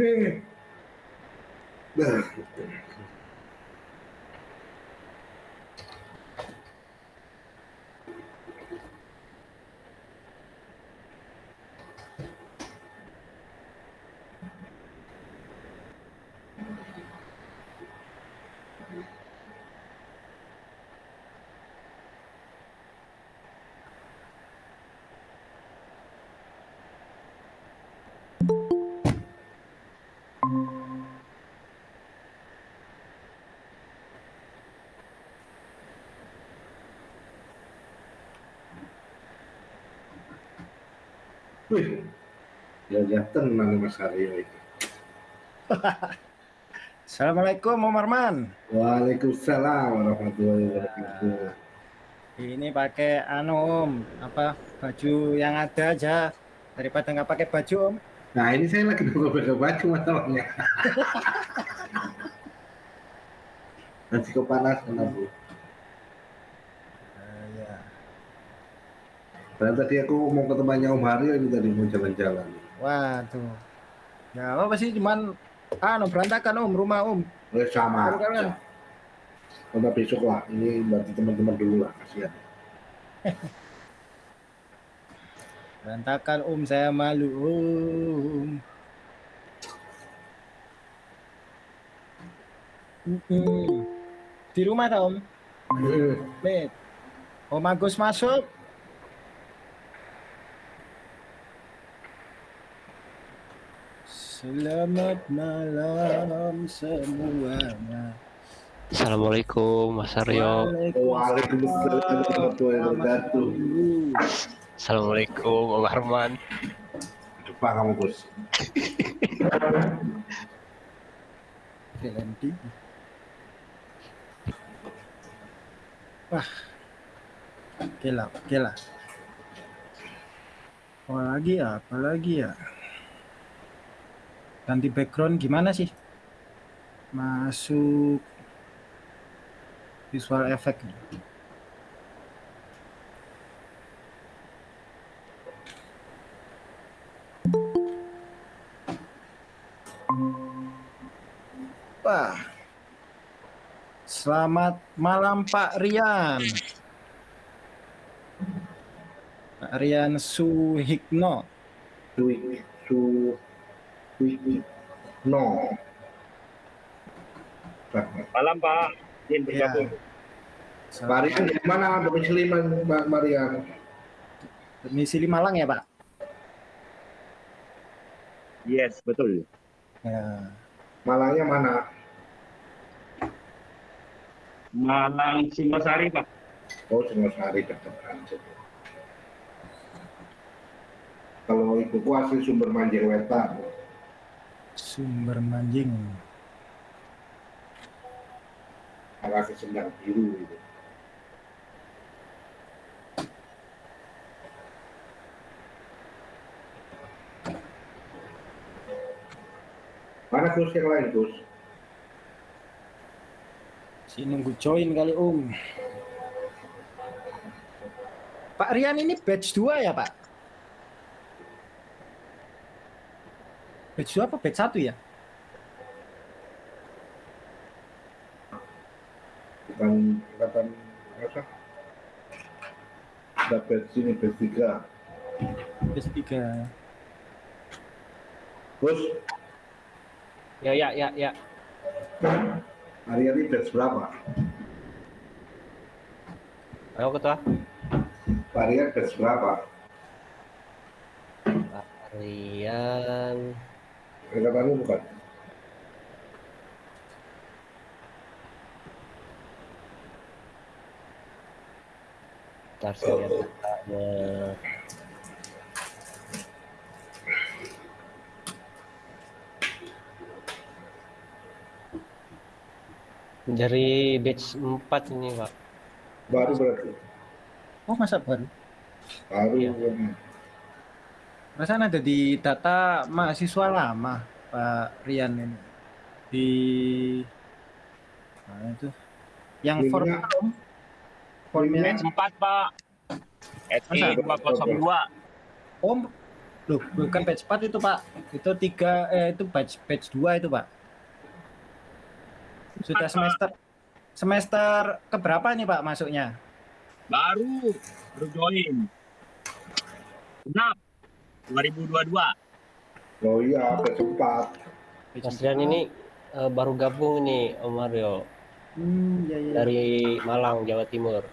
Yeah. Wih, ya tenang Mas Aryo itu. Assalamualaikum Om Arman. Waalaikumsalam warahmatullahi wabarakatuh. Ini pakai anu Om, apa baju yang ada aja daripada nggak pakai baju Om. Nah ini saya lagi nunggu pakai baju masalahnya. Nanti kepanasan aku. Uh, ya. Dan tadi aku mau ke tempatnya Om Haryo ini tadi mau jalan-jalan. Waduh. Ya apa sih cuman anu berantakan Om rumah Om. Oleh sama. Kan? Udah besok lah. Ini berarti teman-teman dulu lah. Kasihan. Berantakan Om saya malu Om. Di rumah tak Om? Nih. Om Agus masuk. Selamat malam semuanya. Assalamualaikum Mas Aryo. Waalaikumsalam warahmatullahi wabarakatuh. Assalamualaikum Om Arman. Depan kamu Gus. Wah. Oke lah, oke lah. Apalagi ya, apalagi ya. Ganti background gimana sih? Masuk visual effect. Wah. Selamat malam Pak Rian. Pak Rian Suhikno. Sui, no. Malam Pak, izin Ya. bergabung. Marian di mana domisili Mbak Marian? Domisili Malang ya Pak? Yes, betul. Ya. Malangnya mana? Malang Singosari Pak. Oh, Singosari dekat. Kalau ibu kuasi sumber manjing wetan. Sumber Manjing. arah ke Sendang Biru itu. Mana Gus yang lain Gus? Si nunggu join kali Om. Pak Rian ini batch 2 ya Pak? Batch 2 apa batch 1 ya? Bukan angkatan apa? Ada batch sini batch tiga. Batch 3. Gus, Ya ya ya ya. hari ini batch berapa? Ayo ketua. Varian batch berapa? Pak Rian. Angkatanmu bukan? Ntar saya lihat datanya. Dari batch 4 ini, Pak. Baru berarti. Oh masa baru? Baru. Iya. Perasaan ada di data mahasiswa lama Pak Rian ini di mana itu? Yang om? Formnya 4, Pak. SI Masa? 202. om, loh bukan batch 4 itu Pak, itu tiga eh itu batch batch 2 itu Pak. Sudah semester semester keberapa nih Pak masuknya? Baru. Baru join. Genap. 2022. Oh iya, kesempat. Batch Mas Rian ini eh, baru gabung nih, Om Mario. Hmm, ya, ya. Dari Malang, Jawa Timur.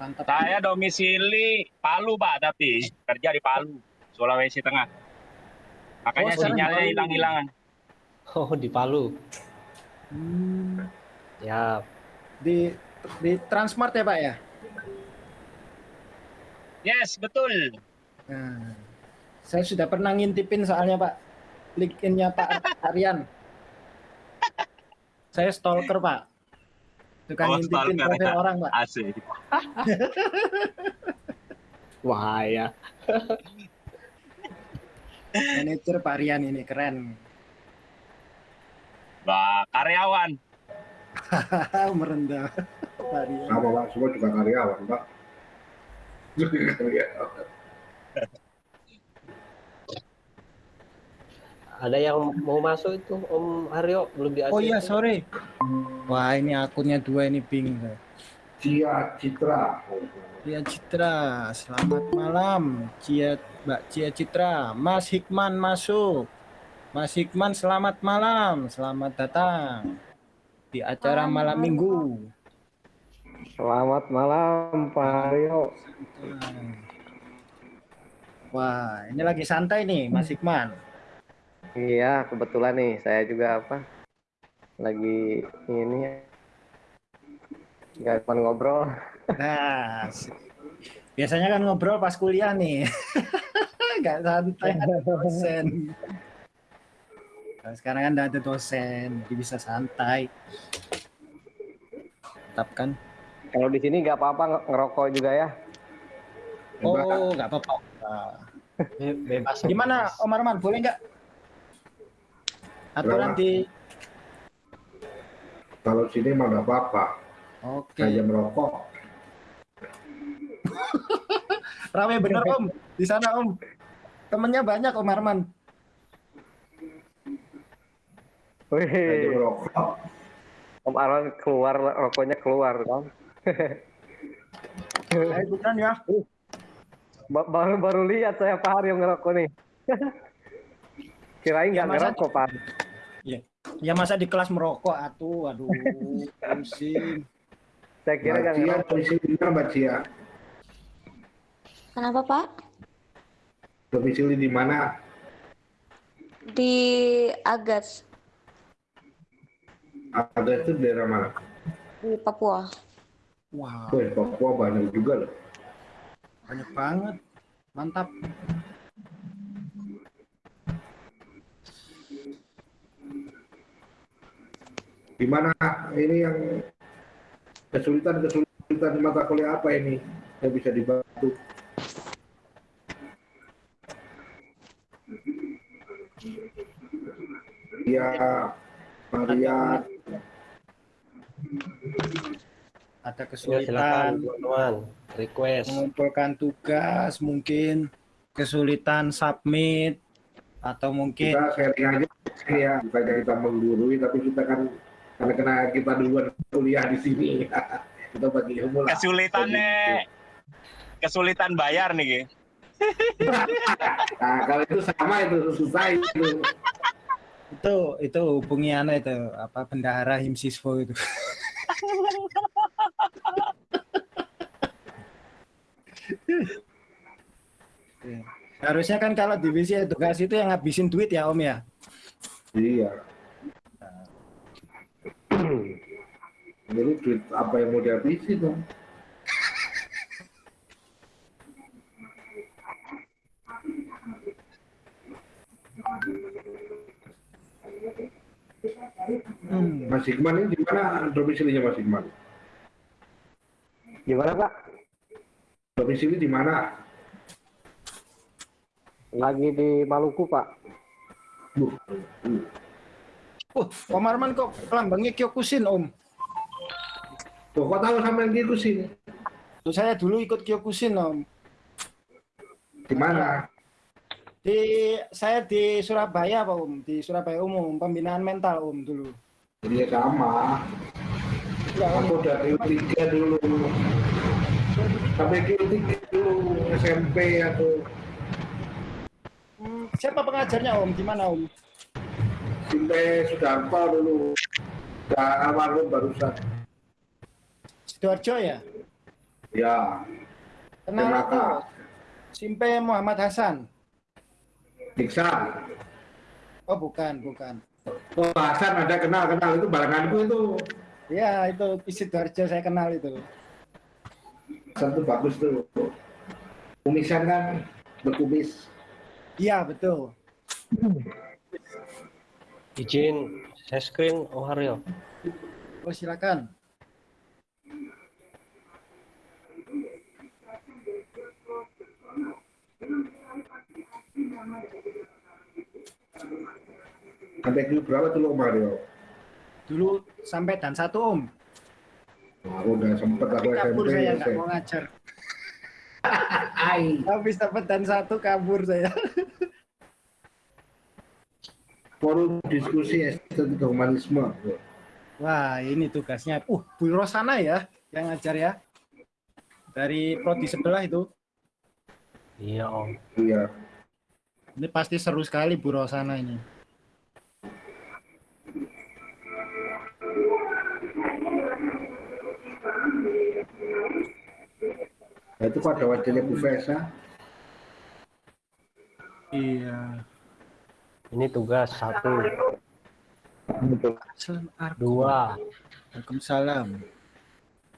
mantap. Saya domisili Palu, Pak, tapi kerja di Palu, Sulawesi Tengah. Makanya Oh, sinyalnya hilang-hilangan. Oh, di Palu. Hmm, Ya, di di Transmart ya Pak ya? Yes, betul. Nah, saya sudah pernah ngintipin soalnya Pak. LinkedIn-nya Pak Aryan. Saya stalker Pak. Suka Oh, ngintipin stalker, profil ya. orang Pak. Asik. wah ya. Manajer Pak Aryan ini keren. Wah, karyawan. Merendah. Pak Aryan. Sama Pak, semua juga karyawan, Pak. Karyawan. Ada yang mau masuk itu, Om Aryo belum di Oh iya, sorry. Wah, ini akunnya dua ini bingung. Cia Citra. Cia Citra, selamat malam. Cia Mbak Cia Citra, Mas Hikman masuk. Mas Hikman selamat malam, selamat datang di acara malam minggu. Selamat malam Pak Aryo. Wah, ini lagi santai nih Mas Hikman. Iya, kebetulan nih saya juga apa lagi ini ya. Nggak cuma ngobrol. Nah, biasanya kan ngobrol pas kuliah nih. Gak santai ada dosen. Nah, sekarang kan nggak ada dosen, jadi bisa santai. Tetap kan? Kalau di sini nggak apa-apa nge- ngerokok juga ya. Oh, nggak apa-apa. Be- Bebas. Gimana. Om Arman, boleh nggak? Aturan Berapa? di... Kalau sini mah nggak apa-apa. Oke. Hanya merokok. Rame bener Om, di sana Om. Temennya banyak Om Arman. Wih, merokok. Om Arwan keluar rokoknya keluar kan. Saya ikutan ya. Ba- Baru baru lihat saya Pak Aryo ngerokok nih. Kirain Ya, nggak masa- ngerokok Pak. Ya masa di kelas merokok atuh, aduh, pusing. Saya kira nggak Mbak Cia, ngerokok. domisili di mana Mbak Cia? Kenapa Pak? Domisili di mana? Di Agas Ada itu daerah mana? di Papua. Wah, Wih, Papua banyak juga loh. banyak banget. Mantap. Gimana ini yang kesulitan-kesulitan di mata kuliah apa ini yang bisa dibantu? Ya, Maria, Ada Ya, kesulitan teman-teman. Request. mengumpulkan tugas, mungkin kesulitan submit atau mungkin kita sharing aja ya, bukannya kita menggurui, tapi kita kan karena kena kita duluan kuliah di sini, kita bagi ilmu lah. Kesulitannya kesulitan bayar nih. Nah, kalau itu sama itu susah itu. itu itu hubungi itu apa bendahara himsiswo itu. Harusnya kan kalau divisi edukasi itu yang ngabisin duit ya Om ya. Iya. Jadi duit apa yang mau dihabisi dong? Hmm. Mas Hikman ini di mana domisilinya Mas Hikman? Di mana Pak? Domisili di mana? Lagi di Maluku Pak. Uh, uh. Oh, Pak Marman kok lambangnya Kyokushin Om. Kok tahu sama yang gitu sih? Tuh, saya dulu ikut Kyokushin Om. Di mana? Di saya di Surabaya Pak Om, di Surabaya Umum, pembinaan mental Om dulu. Jadi ya sama. Ya. Aku udah Q3 dulu. Sampai Q3 dulu SMP aku. Hmm, siapa pengajarnya Om? Di mana Om? Sampai Sudarto dulu. Udah almarhum barusan. Sidoarjo ya? Ya, Kenal Kenal, aku. Simpe Muhammad Hasan. Iksan. Oh bukan, bukan. Oh, Hasan ada kenal-kenal itu barenganku itu. Ya itu di Sidoarjo saya kenal itu. Hasan tuh bagus tuh. Kumisan kan berkumis. Iya betul. Izin saya screen Om Haryo. Oh silakan. Sampai Q berapa tuh lo Mario? Dulu sampai dan satu Om. Nah, aku udah sempet aku Kabur SMP. saya nggak SMP. mau ngajar. Ai. Habis dapat dan satu kabur saya. Forum diskusi estetika humanisme. Wah ini tugasnya. Uh Bu Rosana ya yang ngajar ya. Dari prodi sebelah itu. Iya Om. Iya. Ini pasti seru sekali Bu Rosana ini. Nah, itu pada wajahnya Bu Fesa. Iya. Ini tugas satu, Assalamualaikum. dua, Waalaikumsalam.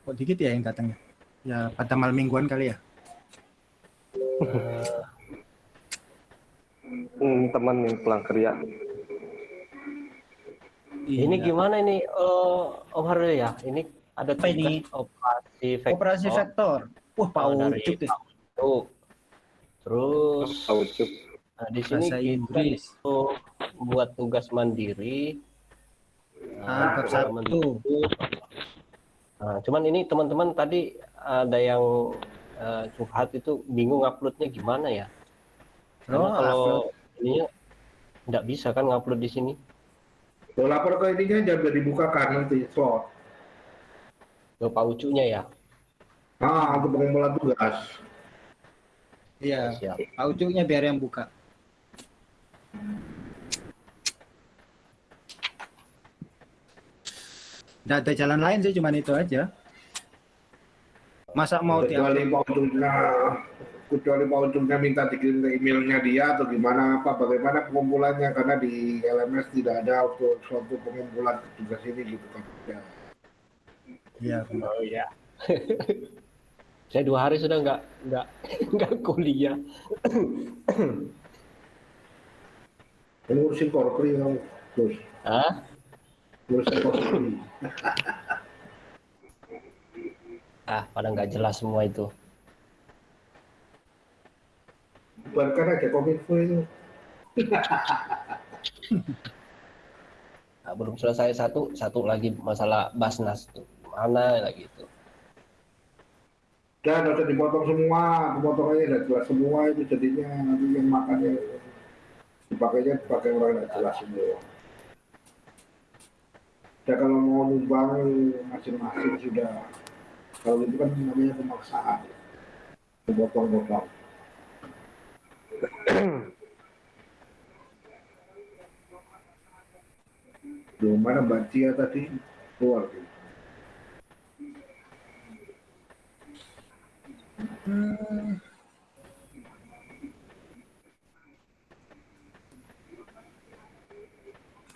Kok dikit ya yang datangnya? Ya pada malam mingguan kali ya. Hmm, teman yang pulang kerja. Ini Iya. gimana ini eh, Om Haryo ya? Ini ada Apa ini? operasi vektor. Operasi vektor. Wah Pak Oh, Ucup. Tuh. Terus Tahu Cuk. nah, di sini Bahasa kita Inggris. tuh buat tugas mandiri. Ah, bab tugas satu. mandiri. Nah, cuman ini teman-teman tadi ada yang eh, curhat itu bingung uploadnya gimana ya? Karena Oh, kalau ininya nggak bisa kan ngupload di sini. Lo lapor ke ininya jangan dibukakan nanti slot. Ke Pak Ucunya ya. Ah, untuk pengumpulan tugas. Iya. Siap. Pak Ucupnya biar yang buka. Nggak ada jalan lain sih, cuman itu aja. Masa mau tiap kecuali Pak Ucungnya, kecuali Pak Ucungnya minta dikirim ke emailnya dia atau gimana apa bagaimana pengumpulannya karena di LMS tidak ada untuk suatu pengumpulan tugas ini gitu kan. Ya. Iya, Oh iya. Saya dua hari sudah nggak nggak nggak kuliah. Ngurusin korpri kamu terus Hah? ngurusin korpri. Ah, pada nggak jelas semua itu. Bubarkan aja kominfo itu. Nah, belum selesai satu, satu lagi masalah Basnas tuh. Mana lagi itu? Dan harus dipotong semua, pemotongannya udah jelas semua itu jadinya nanti yang makannya dipakainya dipakai orang tidak jelas semua. Ya kalau mau numbang masing-masing sudah kalau itu kan namanya pemaksaan potong-potong. Belum mana Mbak Cia tadi keluar.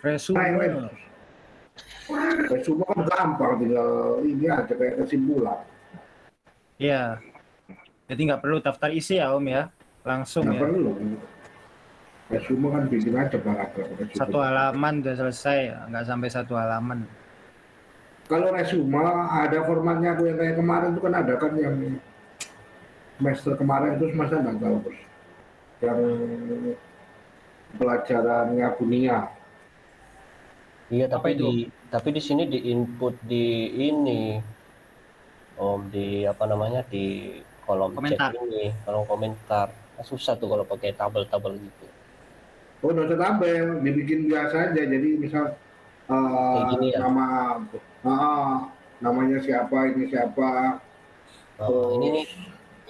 resume. Resume kan gampang tinggal ini aja kayak kesimpulan. Iya. Jadi nggak perlu daftar isi ya Om ya. Langsung Nggak ya. perlu. resume kan bikin aja paragraf resume. Satu halaman udah selesai, nggak sampai satu halaman. Kalau resume ada formatnya aku yang kayak kemarin itu kan ada kan yang semester kemarin itu semester nggak tahu bos. Yang pelajarannya Bunia. Iya, tapi itu? di tapi di sini di input di ini Om di apa namanya di kolom Komentar. chat ini, kolom komentar. Susah tuh kalau pakai tabel-tabel gitu. Oh, nggak usah tabel, dibikin biasa aja. Jadi misal eh, Kayak gini ya? nama ah, namanya siapa, ini siapa, Oh, ini nih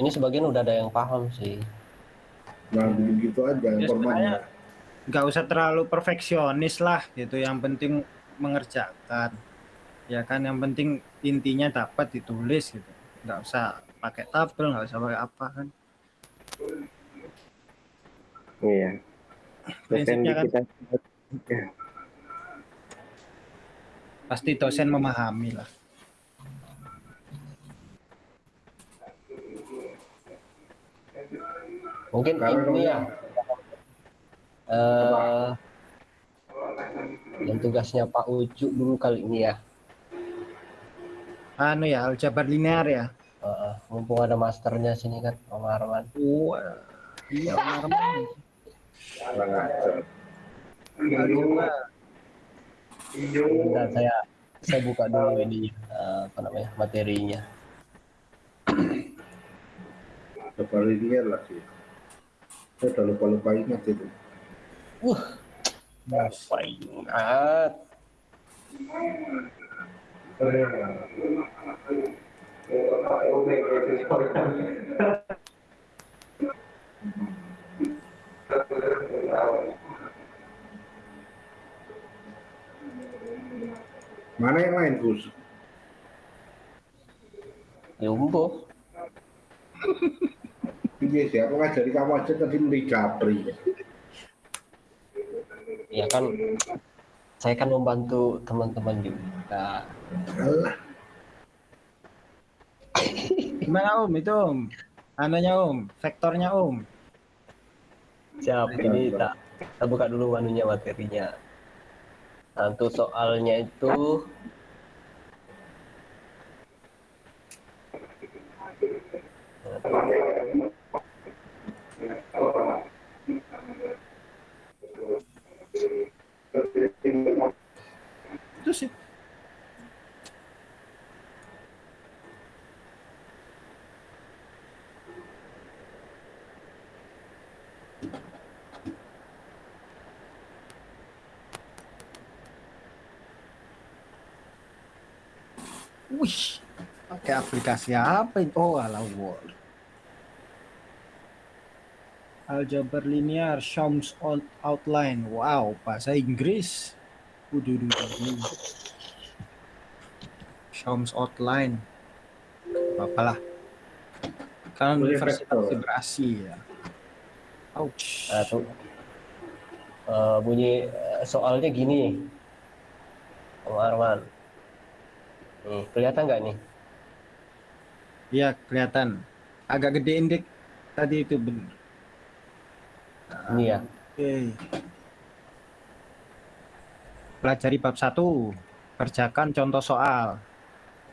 ini sebagian udah ada yang paham sih. nah gitu aja Ya, formatnya. Nggak usah terlalu perfeksionis lah gitu. Yang penting mengerjakan. Ya kan, yang penting intinya dapat ditulis gitu. Nggak usah pakai tabel, nggak usah pakai apa kan. Iya. Dosen Prinsipnya kan kita pasti dosen memahami lah. Mungkin ini ya eh yang tugasnya Pak Ucu dulu kali ini ya. Anu ya, aljabar linear ya. Eh, mumpung ada masternya sini kan, Om Arman. Wah, iya Om Arman. Bentar, saya saya buka dulu ini eh, apa namanya materinya. Coba linear lah sih. Saya udah lupa-lupa ingat itu. Apa ingat? Mana yang lain, Gus? Jumbo. Iya sih, aku ngajari kamu aja tadi beli Japri. Ya kan saya kan membantu teman-teman juga. Alah, Gimana Om itu Om? Anunya Om, vektornya Om. Siap, ini tak kita buka dulu manunya materinya. Untuk soalnya itu Itu sih. Wih, pakai aplikasi apa ini? Oh, ala Word. Aljabar linear, Shams out- outline. Wow, bahasa Inggris. Udah, udah, udah. Shams outline. Apalah. Kan vibrasi ya. Ouch. Tuh, eh, bunyi eh, soalnya gini, Om Arman. Nih, kelihatan nggak nih? Iya, kelihatan. Agak gedein dik. Tadi itu bener. Ini ya. Oke. Pelajari bab 1. Kerjakan contoh soal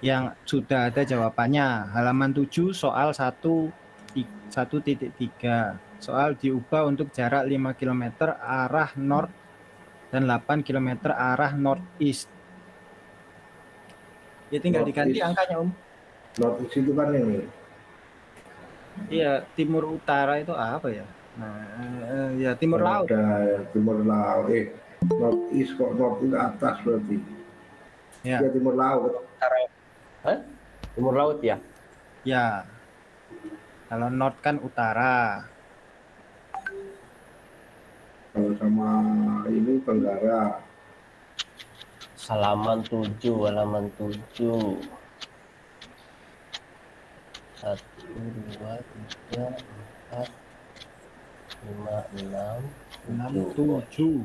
yang sudah ada jawabannya. Halaman 7 soal 1 1.3. Soal diubah untuk jarak 5 km arah north dan 8 km arah northeast. Ya tinggal diganti Northeast. angkanya, Om. notis itu kan ini. Iya, timur utara itu apa ya? Nah, eh, ya timur laut. Ada timur laut. Eh, northeast kok northeast atas berarti. Ya. Ya, timur laut. Hah? Timur laut ya? Ya. Kalau north kan utara. Kalau sama ini tenggara. Halaman 7, halaman 7. Satu, dua, tiga, empat, lima, enam, 6 tujuh. 7.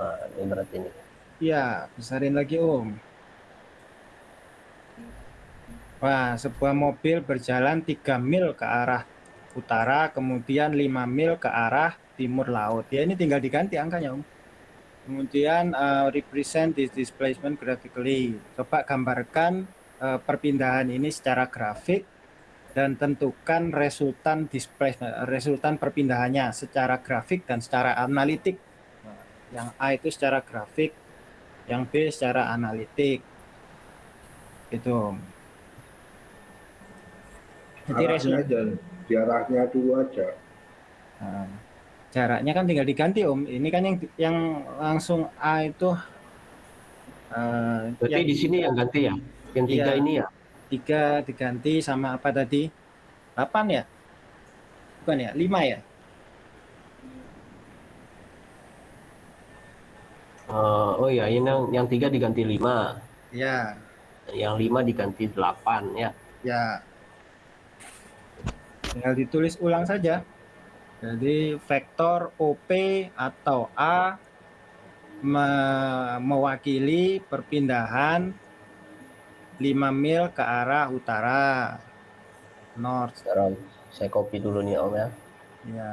Nah, ini berarti ini. Ya, besarin lagi, Om. Wah, sebuah mobil berjalan 3 mil ke arah utara, kemudian 5 mil ke arah timur laut. Ya ini tinggal diganti angkanya, Om. Kemudian uh, represent this displacement graphically. Coba gambarkan uh, perpindahan ini secara grafik dan tentukan resultan displacement, resultan perpindahannya secara grafik dan secara analitik. Nah, Yang A itu secara grafik, yang B secara analitik. Om. Jadi Arahnya resultan jaraknya dulu aja. Nah, jaraknya kan tinggal diganti om. Ini kan yang yang langsung A itu eh, Berarti di sini yang ganti ya? Yang tiga Iya. ini ya? tiga diganti sama apa tadi? 8 ya? Bukan ya? 5 ya? Eh, oh ya, ini yang, yang tiga diganti lima, Ya, yang lima diganti delapan ya. ya. Tinggal ditulis ulang saja. Jadi vektor OP atau A me- mewakili perpindahan 5 mil ke arah utara. North Sekarang saya copy dulu nih Om ya. Ya,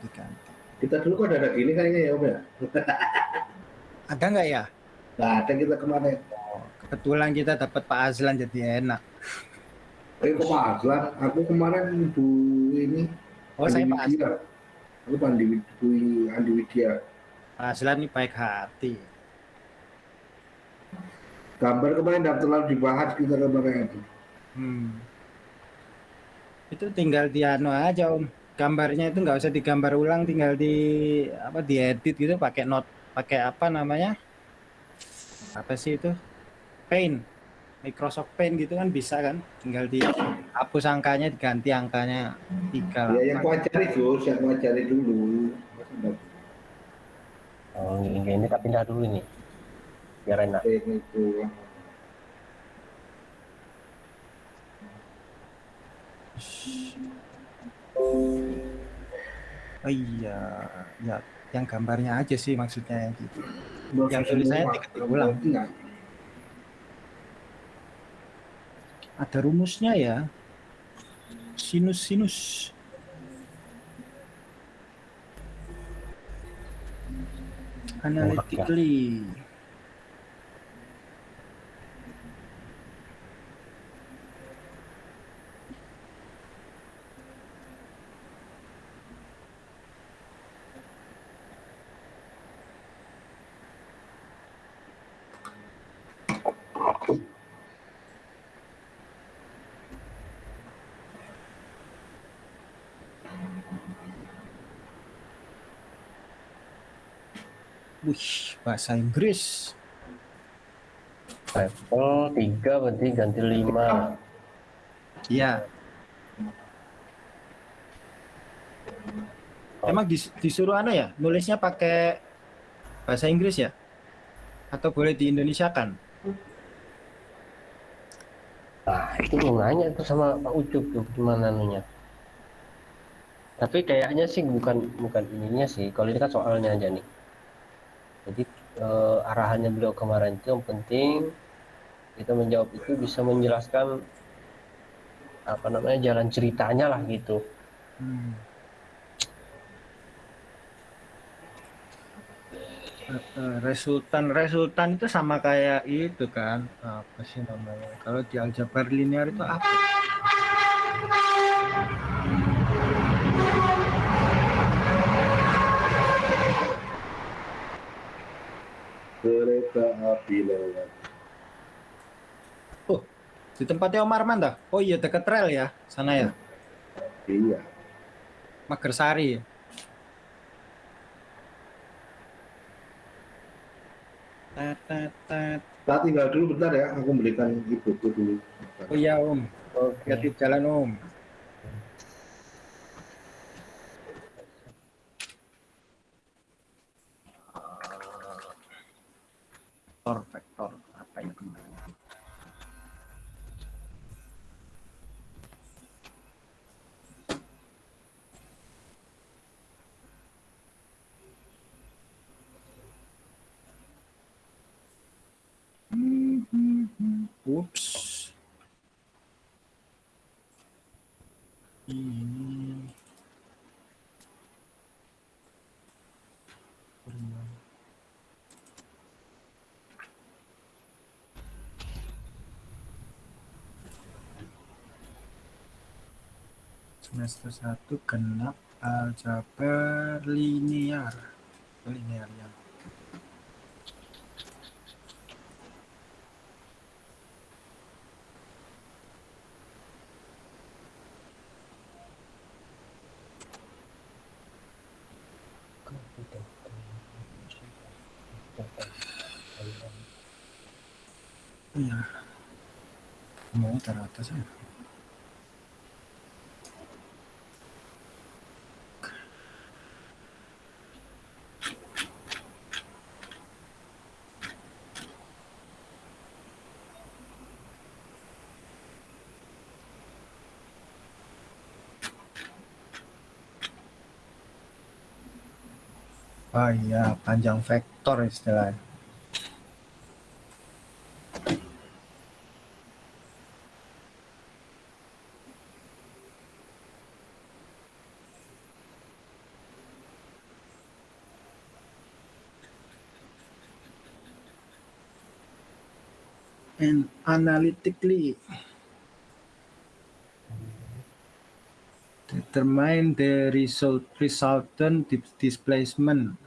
diganti. Kita dulu kok ada gini kayaknya ya Om ya. Ada nggak ya? Nggak ada kita kemarin. Kebetulan kita dapat Pak Azlan jadi enak. Eh Pak Aslan, aku kemarin Bu ini Oh, saya Pak. Aku Pak Andi, Andi Widya. Pak Azlan ini baik hati. Gambar kemarin tidak terlalu dibahas kita kemarin itu. Hmm. Itu tinggal di anu aja Om. Gambarnya itu nggak usah digambar ulang, tinggal di apa diedit gitu pakai not pakai apa namanya? Apa sih itu? Paint. Microsoft Paint gitu kan bisa kan? Tinggal dihapus angkanya, diganti angkanya tiga. Ya yang ku ajari Gus, yang ku ajari dulu. Oh, ini, ini kita pindah dulu nih. Biar enak. Itu. Oh iya, ya yang gambarnya aja sih maksudnya yang gitu. Yang tulisannya diketik ulang. Ingat. Ada rumusnya ya. Sinus sinus. Analytically. Wih, bahasa Inggris. Level 3 berarti ganti 5. Iya. Emang dis- disuruh anu ya? Nulisnya pakai bahasa Inggris ya? Atau boleh di Indonesia kan? Nah, itu mau nanya tuh sama Pak Ucup tuh gimana anunya. Tapi kayaknya sih bukan bukan ininya sih. Kalau ini kan soalnya aja nih. Eh, arahannya beliau kemarin itu yang penting kita menjawab itu bisa menjelaskan apa namanya jalan ceritanya lah gitu. Hmm. Resultan resultan itu sama kayak itu kan apa sih namanya kalau di aljabar linear itu apa Kereta api lewat. di tempatnya Om Arman dah oh iya dekat rel ya sana ya Iya. Magersari ya. Kita tinggal dulu bentar ya, aku belikan ibuku dulu. oh iya Om Oke. hati jalan Om vektor vektor apa semester 1 genap aljabar linear linear ya. Iya. Mau teratas ya Oh iya, panjang vektor istilahnya. And analytically determine the result resultant di- displacement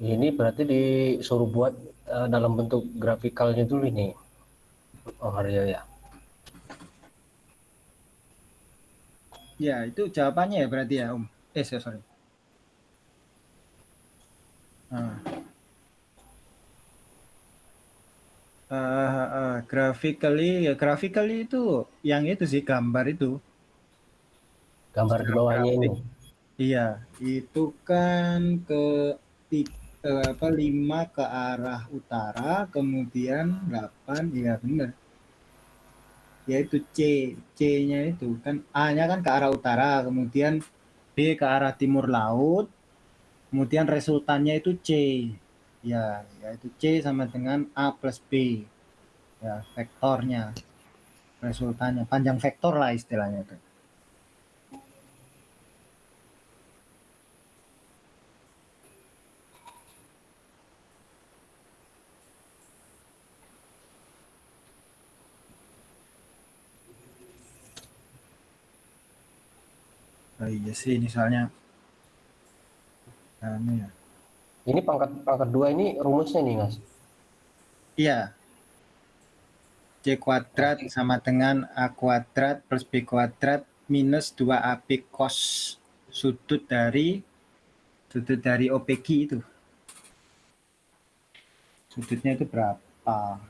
ini berarti disuruh buat eh, dalam bentuk grafikalnya dulu ini. Oh, Aryo ya. Ya, itu jawabannya ya berarti ya, Om. Eh, sorry. sorry. Ah. Ah, ah, graphically, ya graphically itu yang itu sih gambar itu. Gambar di bawahnya ini. Iya, itu kan ke apa lima ke arah utara, kemudian 8, iya benar. Yaitu C, C-nya itu kan A-nya kan ke arah utara, kemudian B ke arah timur laut, kemudian resultannya itu C. Ya, yaitu C sama dengan A plus B. Ya, vektornya. Resultannya panjang vektor lah istilahnya itu. Iya sih, ini soalnya anu ya. Ini pangkat pangkat dua ini rumusnya nih, Mas. Iya. C kuadrat sama dengan A kuadrat plus B kuadrat minus 2AB cos sudut dari sudut dari OPG itu. Sudutnya itu berapa?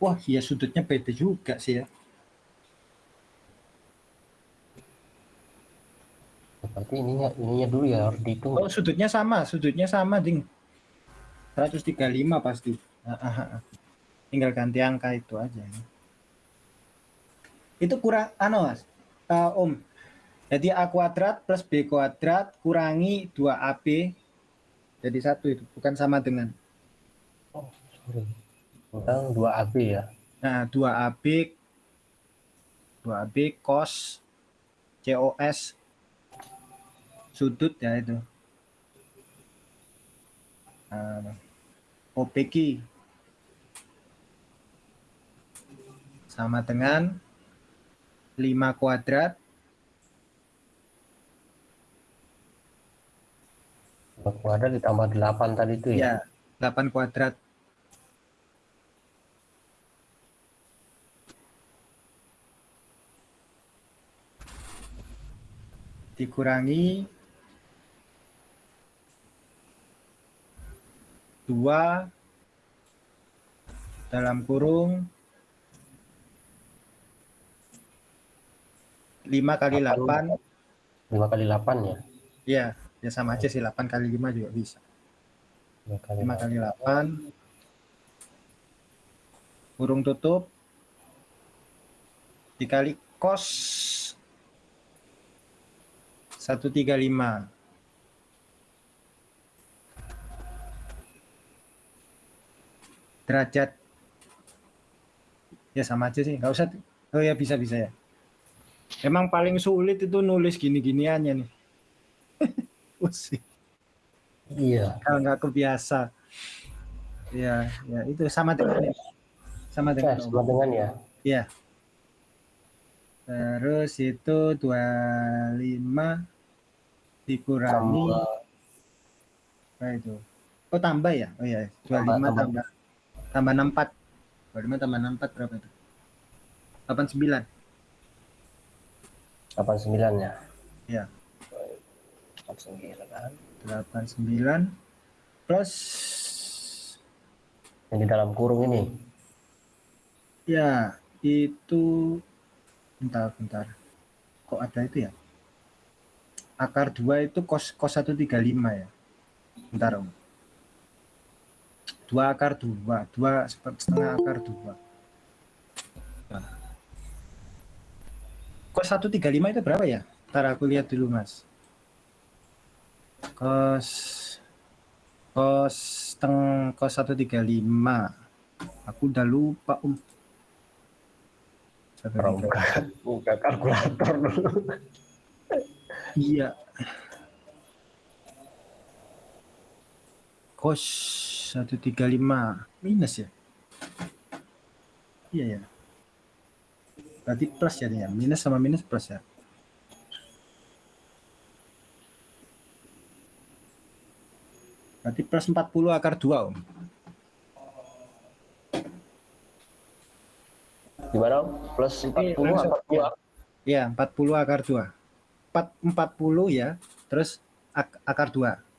Wah, iya sudutnya beda juga sih ya. Berarti ininya ininya dulu ya harus dihitung. Oh, sudutnya sama, sudutnya sama, Ding. 135 pasti. Ah, ah, ah. Tinggal ganti angka itu aja. Itu kurang, anu mas, Eh, Om. Jadi A kuadrat plus B kuadrat kurangi 2AB jadi satu itu, bukan sama dengan. Sorry. Tentang 2AB ya. Nah, 2AB 2AB cos COS sudut ya itu ah, OPQ sama dengan 5 kuadrat kuadrat ditambah 8 tadi itu ya? Ya, 8 kuadrat. Dikurangi 2 dalam kurung 5 kali 8 5 kali 8 ya. ya ya sama aja sih 8 kali 5 juga bisa. 5 kali 5 kali 8 kurung tutup. Dikali cos 135 derajat. Ya sama aja sih. Nggak usah oh ya bisa bisa ya. Emang paling sulit itu nulis gini-giniannya nih. Pusing. Iya. kalau nggak kebiasa. Ya ya itu sama dengan sama Ya, dengan sama dengan ya. ya terus itu 25 dikurangi. Apa itu? Oh tambah ya? Oh ya 25 Tambah, tambah. tambah. Tambah, 64 25 tambah 64 berapa itu 89 89 ya. Iya. 89 kan. 89 plus Yang di dalam kurung ini. ya itu bentar bentar kok ada itu ya akar 2 itu kos kos 135 ya bentar om 2 akar 2 2 setengah akar 2 Nah. kos 135 itu berapa ya ntar aku lihat dulu mas kos kos teng kos 135 aku udah lupa Orang buka, buka kalkulator dulu. Iya. Kos 135 minus ya? Iya ya. Berarti plus ya nih ya. Minus sama minus plus ya. Berarti plus 40 akar 2 om. Gimana? Om? Plus Jadi 40 langsung, apa 2? Ya 40 akar 2. 4, 40 ya. Terus ak- akar 2.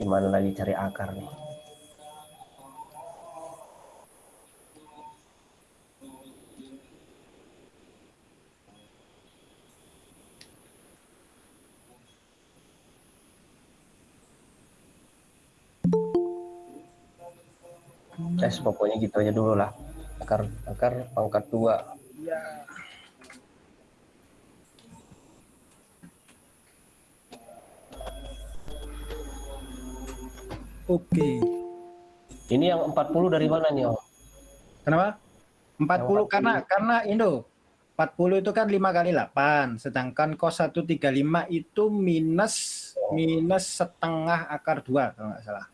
Gimana lagi cari akar nih? Eh, pokoknya gitu aja dulu lah. Akar akar pangkat dua. Oke. Ini yang 40 dari mana nih, Om? Kenapa? 40 40. karena karena Indo 40 itu kan 5 kali 8, sedangkan cos 135 itu minus minus setengah akar 2 kalau nggak salah.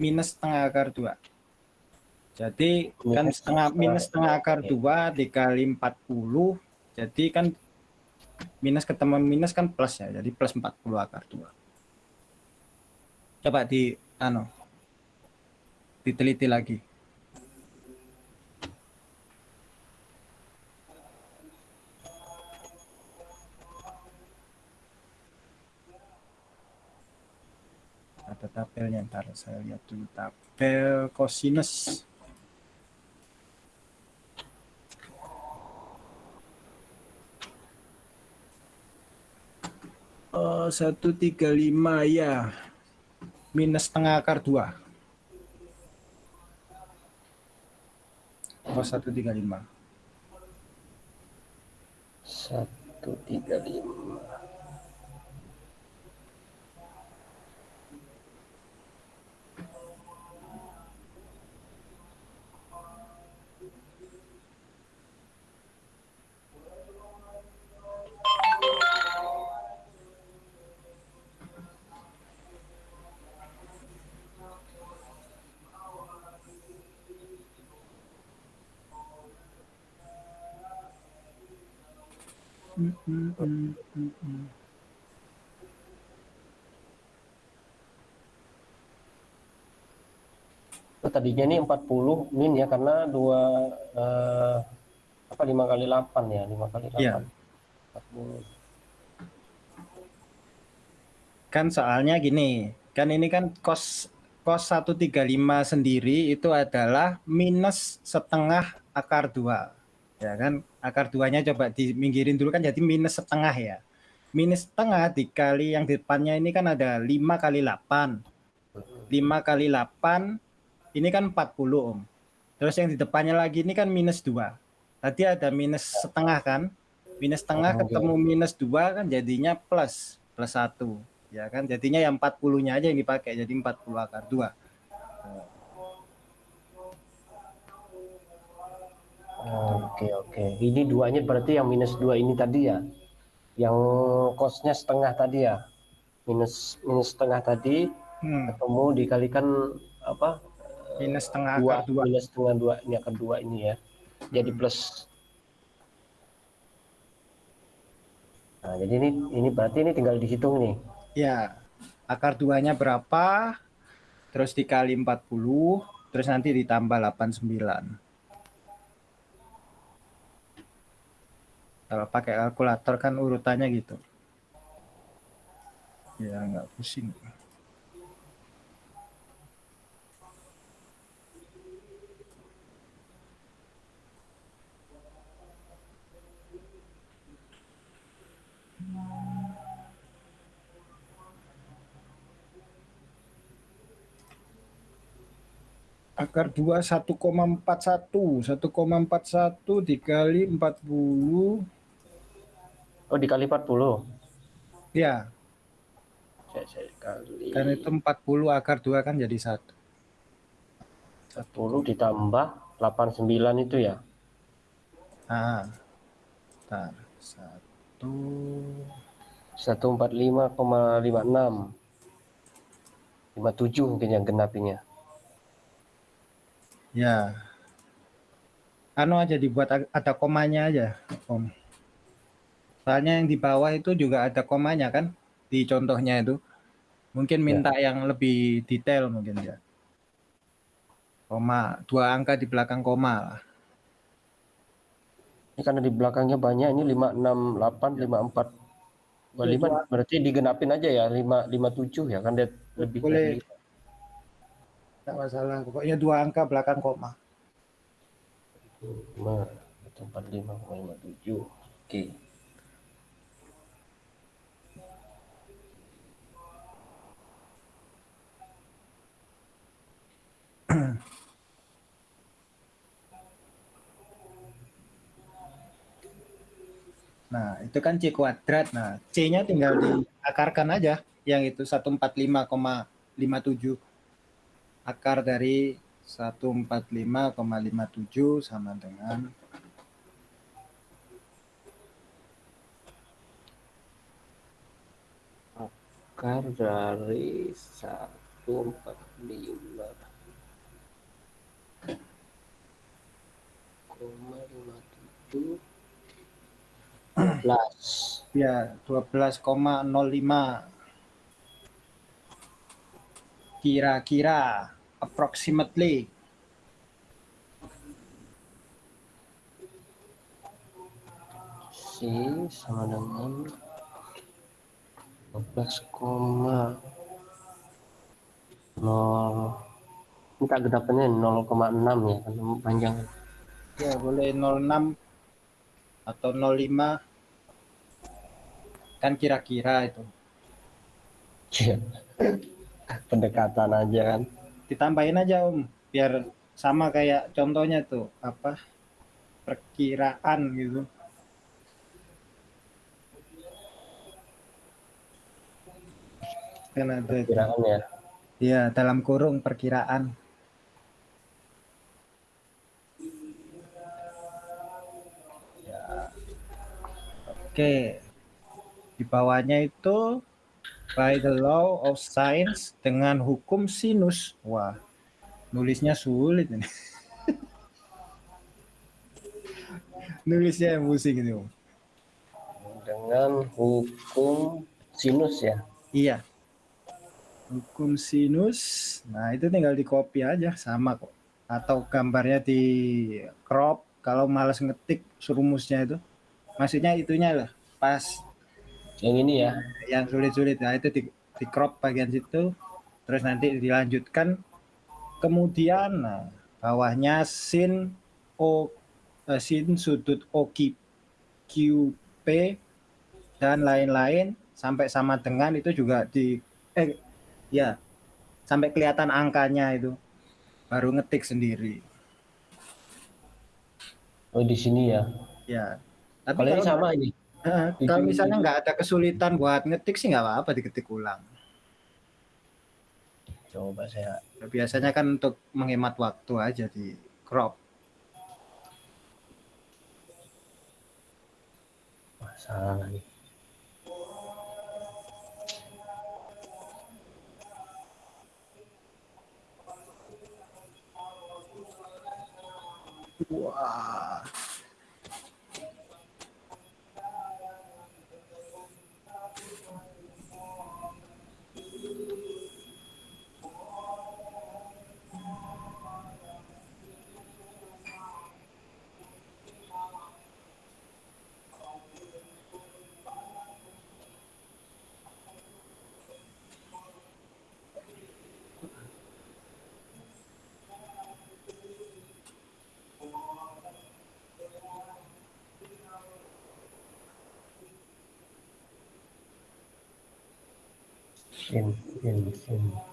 Minus setengah akar 2. Jadi kan Minus setengah setengah minus setengah akar akar 2 dikali 40. Jadi kan minus ketemu minus kan plus ya. Jadi plus 40 akar 2. Coba di anu diteliti lagi. ada tabelnya ntar saya lihat dulu tabel cosinus Oh, 135 ya. Minus setengah akar 2. Oh, 135. 135. Mm. Oh, tadinya ini 40 min ya karena dua eh, apa lima kali 8 ya lima kali 8 Iya. 40 Kan soalnya gini, kan ini kan kos kos 135 sendiri itu adalah minus setengah akar 2. Ya kan? Akar 2-nya coba diminggirin dulu kan jadi minus setengah ya. Minus setengah dikali yang di depannya ini kan ada 5 kali 8. 5 kali 8 ini kan 40 Om. Terus yang di depannya lagi ini kan minus 2. Tadi ada minus setengah kan? Minus setengah Oh, ketemu minus 2 kan jadinya plus plus 1. Ya kan? Jadinya yang 40-nya aja yang dipakai jadi 40 akar 2. Oke oke. Ini duanya berarti yang minus dua ini tadi ya. Yang kosnya setengah tadi ya. Minus minus setengah tadi Hmm, ketemu dikalikan apa? minus setengah Dua, akar 2. minus setengah dua ini akar dua ini ya. Jadi plus. Nah, jadi ini ini berarti ini tinggal dihitung nih. Ya. Akar 2-nya berapa? Terus dikali 40, terus nanti ditambah 89. Kalau pakai kalkulator kan urutannya gitu. Ya nggak pusing. Akar 2 1,41. 1,41 dikali 40. Oh, dikali 40. Ya, Saya, saya kali kan itu 40 akar 2 kan jadi 1. 10 ditambah 89 itu ya. Ah. Bentar. 1 145,56 57 mungkin yang genapinya Ya. Anu aja dibuat ada komanya aja, Om. Soalnya yang di bawah itu juga ada komanya kan di contohnya itu. Mungkin minta yang lebih detail mungkin ya. Koma, dua angka di belakang koma lah. ini karena di belakangnya banyak ini 568 54 Wah, Boleh lima, dua. berarti digenapin aja ya 5 57 ya kan dia lebih Boleh. dari Tidak masalah. Pokoknya dua angka belakang koma. 5 atau 45,57 oke Nah, itu kan C kuadrat. Nah, C-nya tinggal diakarkan aja. Yang itu 145,57. Akar dari 145,57 sama dengan akar dari 145 koma 57 12 ya 12,05. Kira-kira approximately. C sama dengan 12 koma 0 ini tak gedapannya 0,6 ya panjang ya boleh 06 atau 05 kan kira-kira itu. Iya. pendekatan aja kan. Ditambahin aja om biar sama kayak contohnya tuh apa perkiraan gitu. Kan ada itu. kiraan ya. Ya dalam kurung perkiraan oke di bawahnya itu by the law of science dengan hukum sinus wah nulisnya sulit ini nulisnya yang pusing ini dengan hukum sinus ya. Iya. Hukum sinus. Nah, itu tinggal di copy aja sama kok. Atau gambarnya di crop kalau males ngetik rumusnya itu. Maksudnya itunya lah pas Yang ini ya. yang sulit-sulit. Nah itu di, di crop bagian situ terus nanti dilanjutkan. Kemudian nah, bawahnya sin o eh, sin sudut OQ QP dan lain-lain sampai sama dengan itu juga di eh ya sampai kelihatan angkanya itu. Baru ngetik sendiri. Oh di sini ya. ya tapi Kalau ini sama ini. eh, kalau misalnya nggak ada kesulitan buat ngetik sih nggak apa-apa diketik ulang Coba saya. biasanya kan untuk menghemat waktu aja di crop Wah, salah nih. Sin, sin, sin.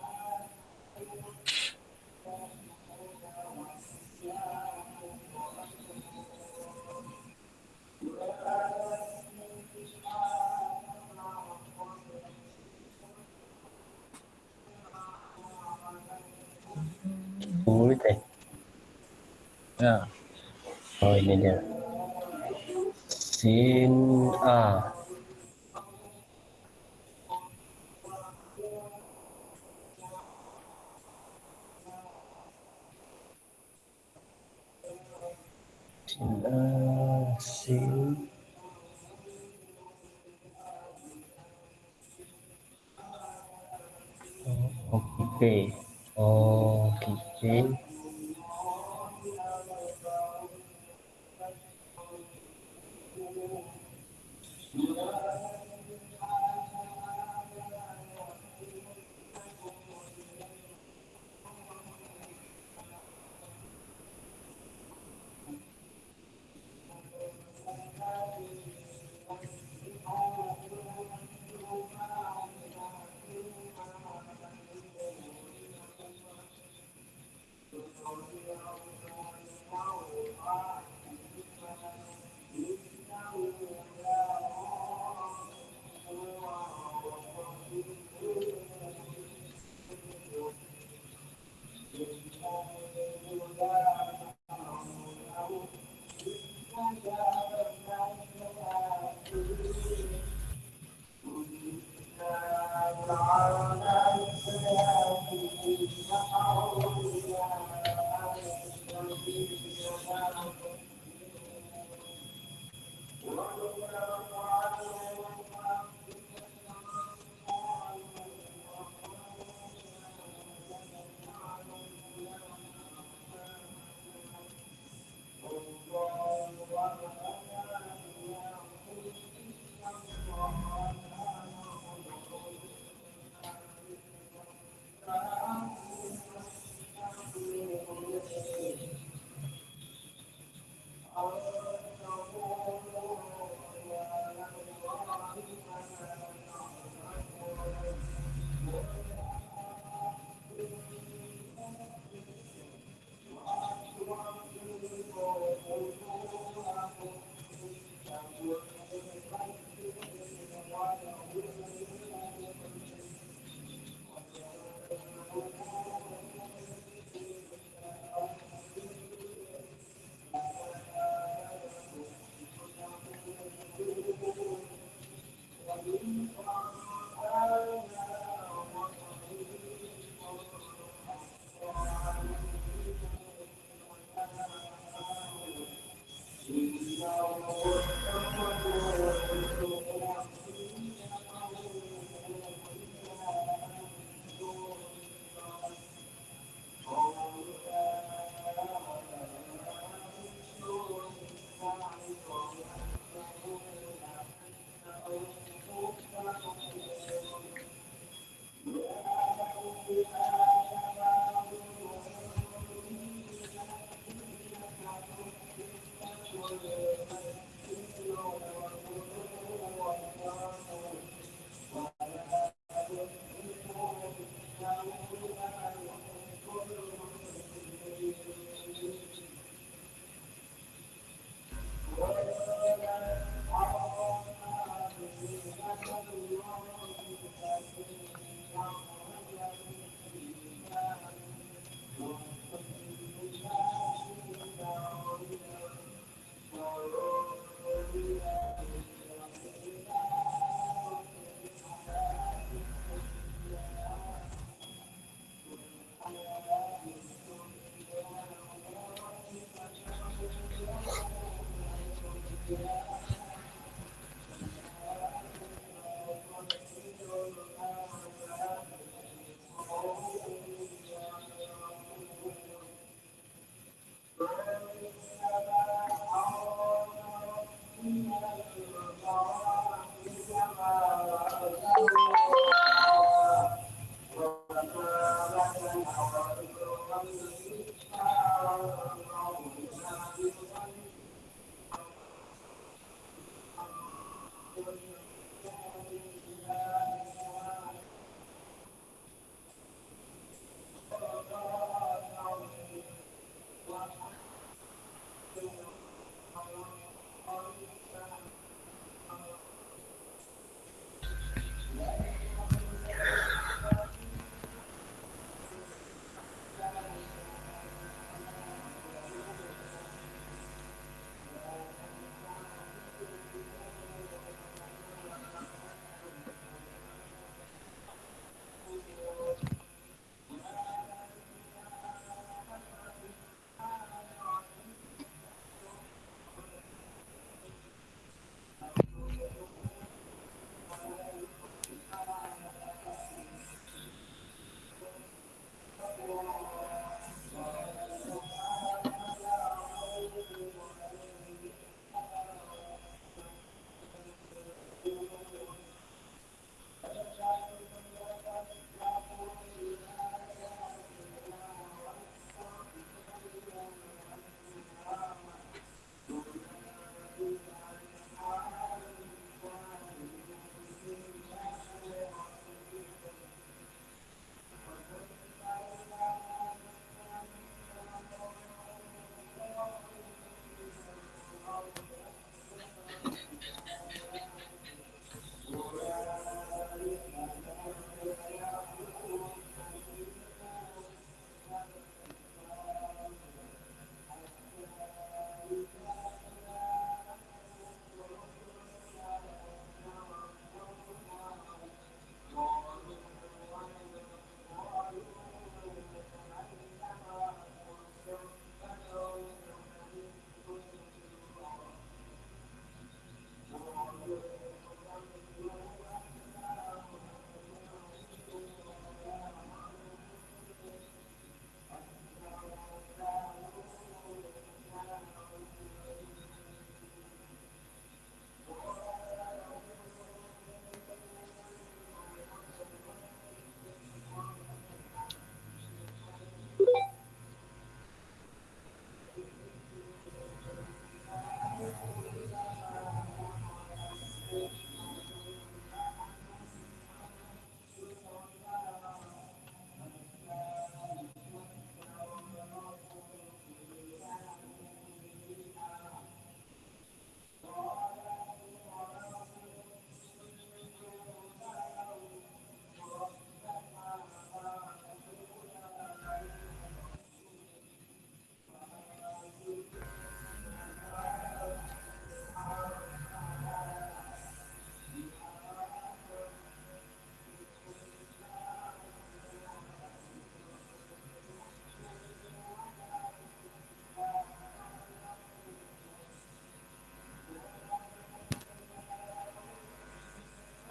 Oh, Oke.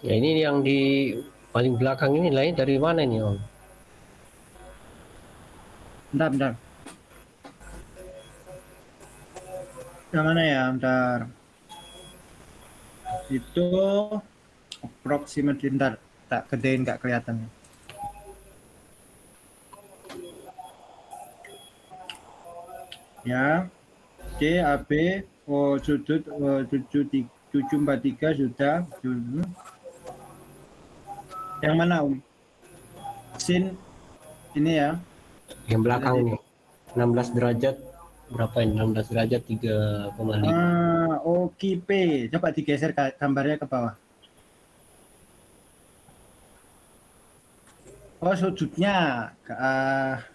Ya ini yang di paling belakang ini lain dari mana ini Om? Bentar, bentar. Yang mana ya, bentar. Itu approximately, bentar. Tak gedein, nggak kelihatan. Ya, C, A, B, O, sudut, O, 7, 743 sudah. Yang mana, Om? Sin, ini ya. Yang belakang ini 16 derajat berapa ini? 16 derajat 3,5. Ah, OKP. Coba digeser gambarnya ke bawah. Oh, sudutnya ke ah,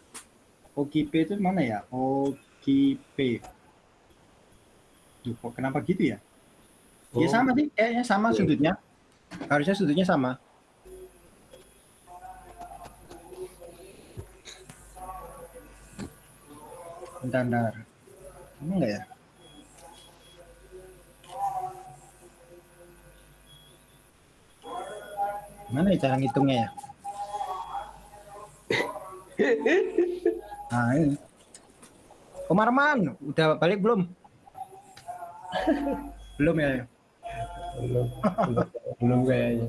OKP itu mana ya? OKP. Duh, kok kenapa gitu ya? Ya Oh. sama sih, kayaknya sama Oke. sudutnya. Harusnya sudutnya sama. standar enggak ya? Mana ya cara ngitungnya ya? Nah ini. Komarman udah balik belum? Belum ya? Belum belum kayaknya.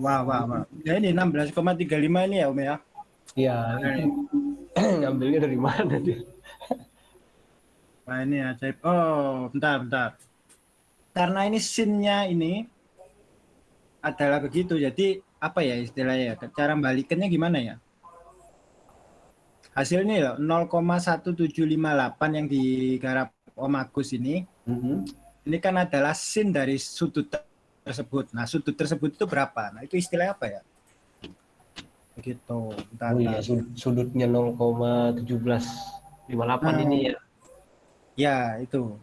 Wah wah wah. Ya ini 16,35 ini ya Om ya? Iya. Nah, ngambilnya dari mana dia? Wah ini ajaib. Oh, bentar, bentar. Karena ini scene-nya ini adalah begitu. Jadi apa ya istilahnya? ya? Cara balikannya gimana ya? Hasilnya ya 0,1758 yang digarap Om Agus ini. Mhm. Ini kan adalah scene dari sudut tersebut. Nah, sudut tersebut itu berapa? Nah, itu istilahnya apa ya? Begitu. Bentar, Oh iya, sud- sudutnya 0,1758 Nah. ini ya. Ya, itu.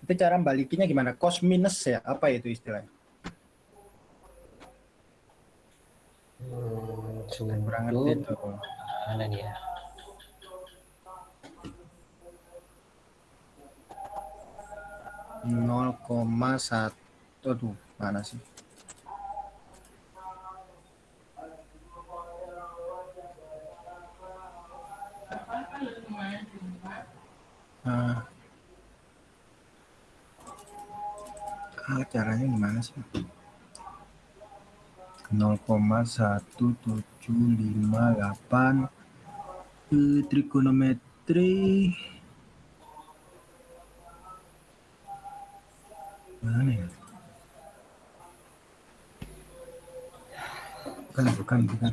Itu cara balikinnya gimana? Cos minus ya? Apa itu istilahnya? Hmm, Kurang ngerti itu. mana nih ya? nol koma satu tuh mana sih Ah. Ah, caranya gimana sih? 0,1758 eh, trigonometri. Mana ya? Bukan bukan bukan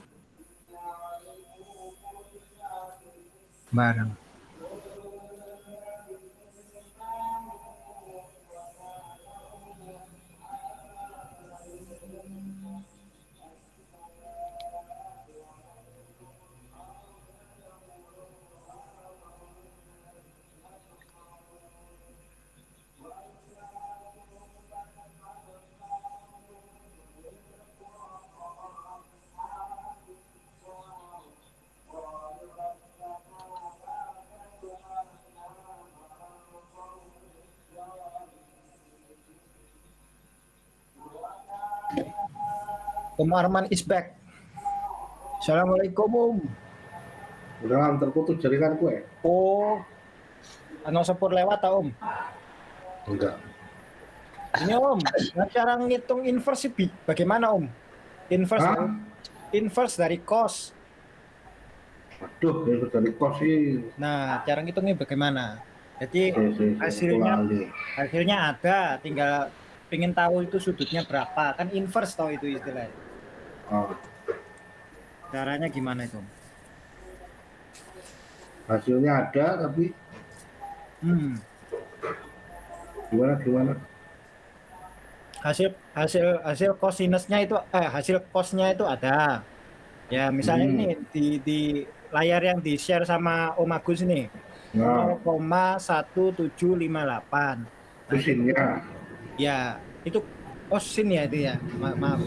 ah, ah. barang Om Arman is back Assalamualaikum Om Udah terputus jaringan gue. Oh Ano sepur lewat tak Om Enggak. Ini Om cara ngitung inverse bagaimana Om Inverse Hah? inverse dari cos Aduh, itu dari kos sih. Nah cara ngitungnya bagaimana Jadi si- si- Hasilnya- Lali. hasilnya ada tinggal pengen tahu itu sudutnya berapa kan inverse tau itu istilahnya Ah, caranya gimana itu hasilnya ada, tapi hmm. gimana gimana? hasil hasil hasil cosinusnya itu eh hasil cosnya itu ada ya misalnya Hmm. ini di di layar yang di share sama Om Agus ini Nah, 0,1758 itu sinnya. ya itu kosin ya itu ya Ma- maaf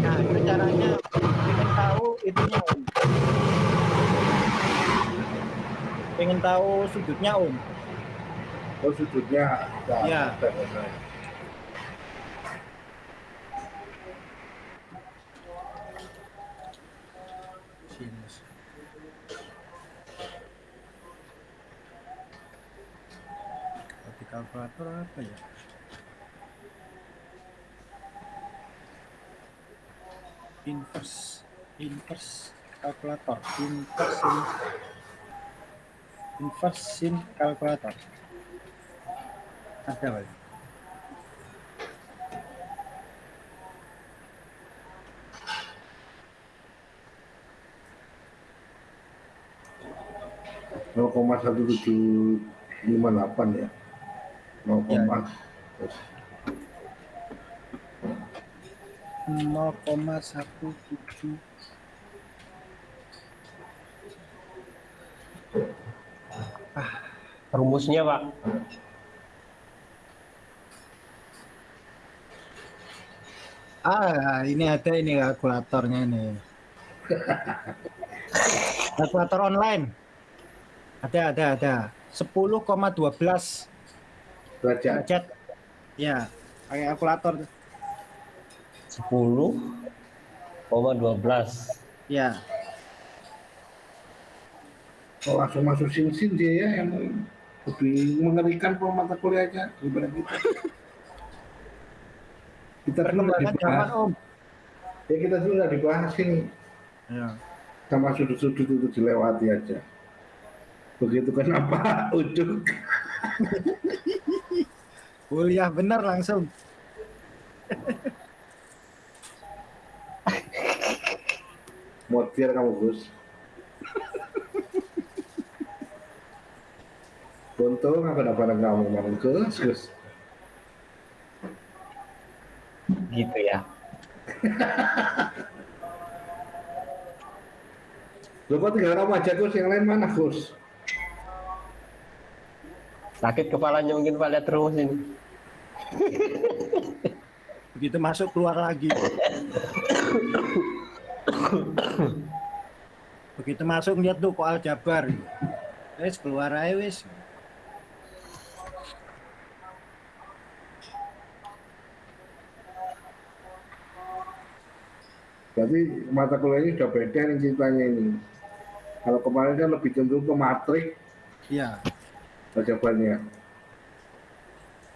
nah itu caranya pengen tahu itunya Om pengen tahu sudutnya Om Oh, sudutnya. Iya. ada. sinus tapi kalkulator apa ya inverse inverse kalkulator inverse invers inverse sin kalkulator ada lima delapan ya. 0, ya. ya. tujuh Ah, rumusnya Pak. Ah, ini ada ini kalkulatornya ini. Kalkulator online. Ada, ada, ada. 10,12 derajat. Ya, pakai kalkulator. 10,12. Ya. Oh, langsung masuk sin-sin dia ya yang lebih mengerikan kalau mata kuliahnya daripada kita. Kita dulu zaman dibahas, Om. ya kita dulu udah dibahas ini Ya. sama sudut-sudut itu dilewati aja. Begitu kenapa ujuk Kuliah bener langsung. motir kamu Gus. Untung aku dapat kamu kemarin Gus, Gus. gitu ya Lu kok tinggal kamu aja Gus, yang lain mana Gus? sakit kepalanya mungkin pak lihat terus ini Begitu masuk keluar lagi. Begitu masuk lihat tuh kok aljabar. Wis keluar aja wis. Berarti mata kuliahnya sudah beda nih ceritanya ini. Kalau kemarin kan lebih cenderung ke matrik Iya. jawabannya.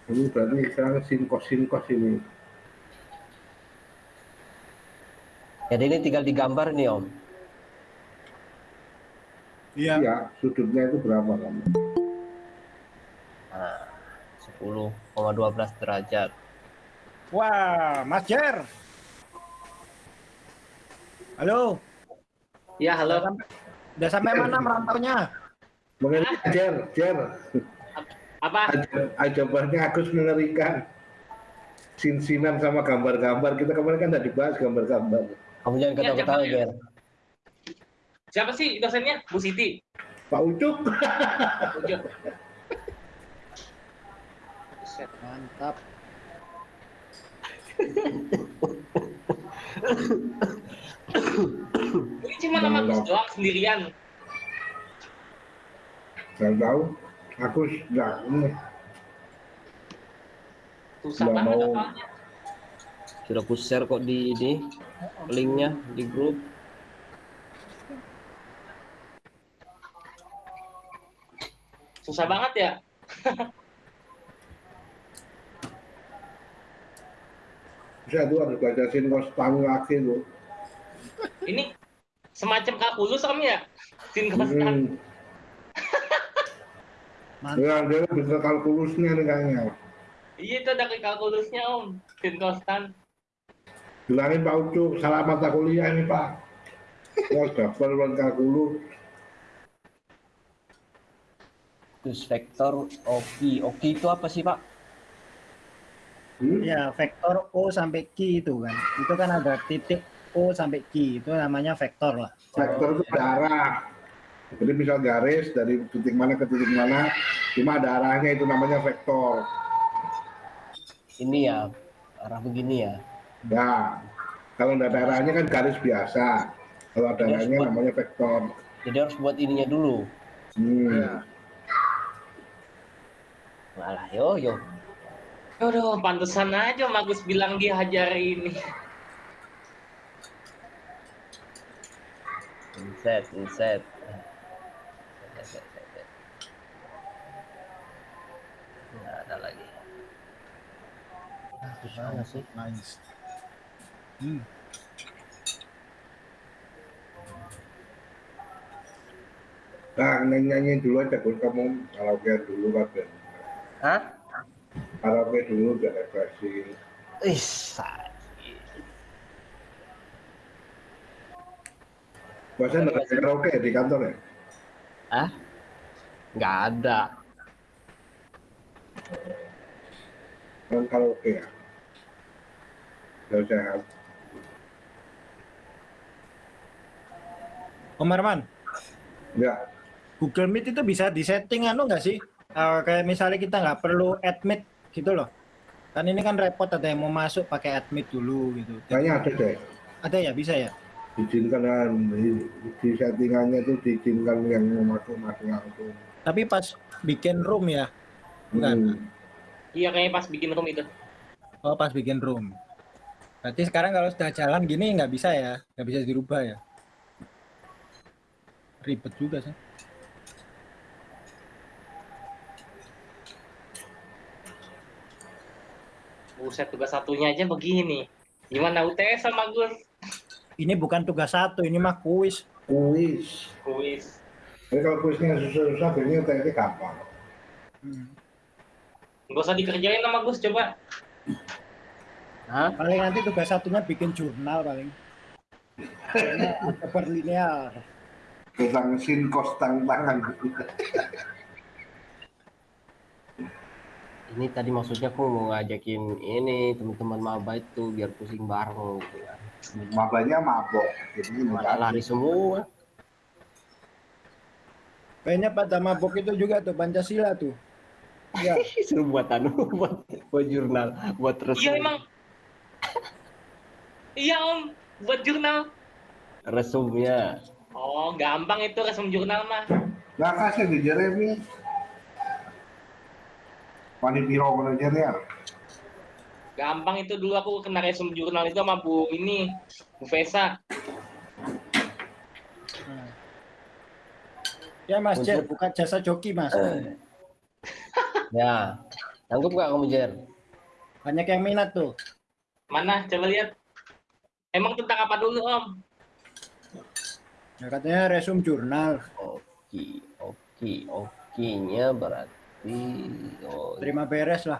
Ini berarti sekarang sinkos sinkos ini. jadi ini tinggal digambar nih om Iya. Iya, sudutnya itu berapa kamu? nah 10,12 derajat Wah, Mas Jer. Halo, Ya, halo. udah sampai mana merantaunya? Mengerikan, Jer, Jer. Apa? Aj- Jawabannya Agus mengerikan. Sin-sinan sama gambar-gambar. Kita kemarin kan udah dibahas gambar-gambar. kamu jangan Ya, ketawa-ketawa jangan. Ger Siapa sih dosennya? Bu Siti. Pak. Buset. Mantap. Ini cuma nama Gus doang sendirian. Gak tahu. Agus nggak ini. Susah Nggak banget mau. hafalnya. sudah ku share kok di ini linknya di grup Susah banget ya. Bisa tuh harus baca sinkos tahu lagi tuh. Ini semacam kalkulus om ya? Sinkostan. Hmm. Mantap. Ya, dia bisa kalkulusnya nih kayaknya. Iya itu ada kalkulusnya om. Sinkostan. Bilangin Pak Ucuk, salah mata kuliah ini Pak. Ya, daftar buat kalkulus. terus vektor oki oki itu apa sih pak Hmm? Ya, vektor O sampai Q itu kan. Itu kan ada titik O sampai Q. Itu namanya vektor lah. Vektor itu ada arah. Jadi misal garis dari titik mana ke titik mana, cuma ada arahnya itu namanya vektor. ini ya arah begini ya Nah, kalau nggak ada arahnya kan garis biasa. Kalau ada arahnya namanya vektor. jadi harus buat ininya dulu Hmm. malah yo yo Aduh, pantesan aja Om Agus bilang dia hajar ini. Inset inset nggak ada lagi Ah, gimana sih Nice. Hmm. Nah, nyanyi dulu aja, Gus. Kamu karaoke dulu. Ben. Hah? Karaoke dulu, biar refreshing. Ih, sa- Masa nggak ada karaoke ya di kantor ya? Hah? Nggak ada. kan kalau oke ya Udah sehat Om Herman, enggak Google Meet itu bisa disetting anu nggak sih? Eh, kayak misalnya kita nggak perlu admit gitu loh. Kan ini kan repot ada yang mau masuk pakai admit dulu gitu. kayaknya ada deh Ada ya bisa ya? Diizinkan kan di, di settingannya itu diizinkan yang mau masuk masuk langsung Tapi pas bikin room ya. Enggak. Hmm. Iya kayaknya pas bikin room itu. Oh pas bikin room. Berarti sekarang kalau sudah jalan gini nggak bisa ya? Nggak bisa dirubah ya? Ribet juga sih. Buset tugas satunya aja begini. Gimana UTS sama Gus? Ini bukan tugas satu, ini mah kuis. kuis Kuis. Jadi kalau kuisnya susah-susah biasanya teknik gampang Hmm. Gak usah dikerjain sama Gus coba. Hah? Paling nanti tugas satunya bikin jurnal paling. Karena ada berlinear. tentang sinkos tang tangan Ini tadi maksudnya aku mau ngajakin ini teman-teman maba itu biar pusing bareng gitu kan. Mabanya mabok jadi Malah lari semua. Kayaknya pada mabok itu juga tuh Pancasila tuh. Ya, Suruh buat anu, buat, buat jurnal, buat resum. Iya emang. Iya om, buat jurnal. Resumnya. Oh, gampang itu resum jurnal mah. nggak kasih di Jeremy Pani Piro ya Gampang itu dulu aku kena resum jurnal itu sama Bu ini, Bu Vesa. ya Mas Jer, buka jasa joki Mas. Ya. Sanggup gak kamu Jer? Banyak yang minat tuh. Mana? Coba lihat. Emang tentang apa dulu om? Ya, katanya resum jurnal. Oke, oke, oke-nya berarti oh, Terima beres lah.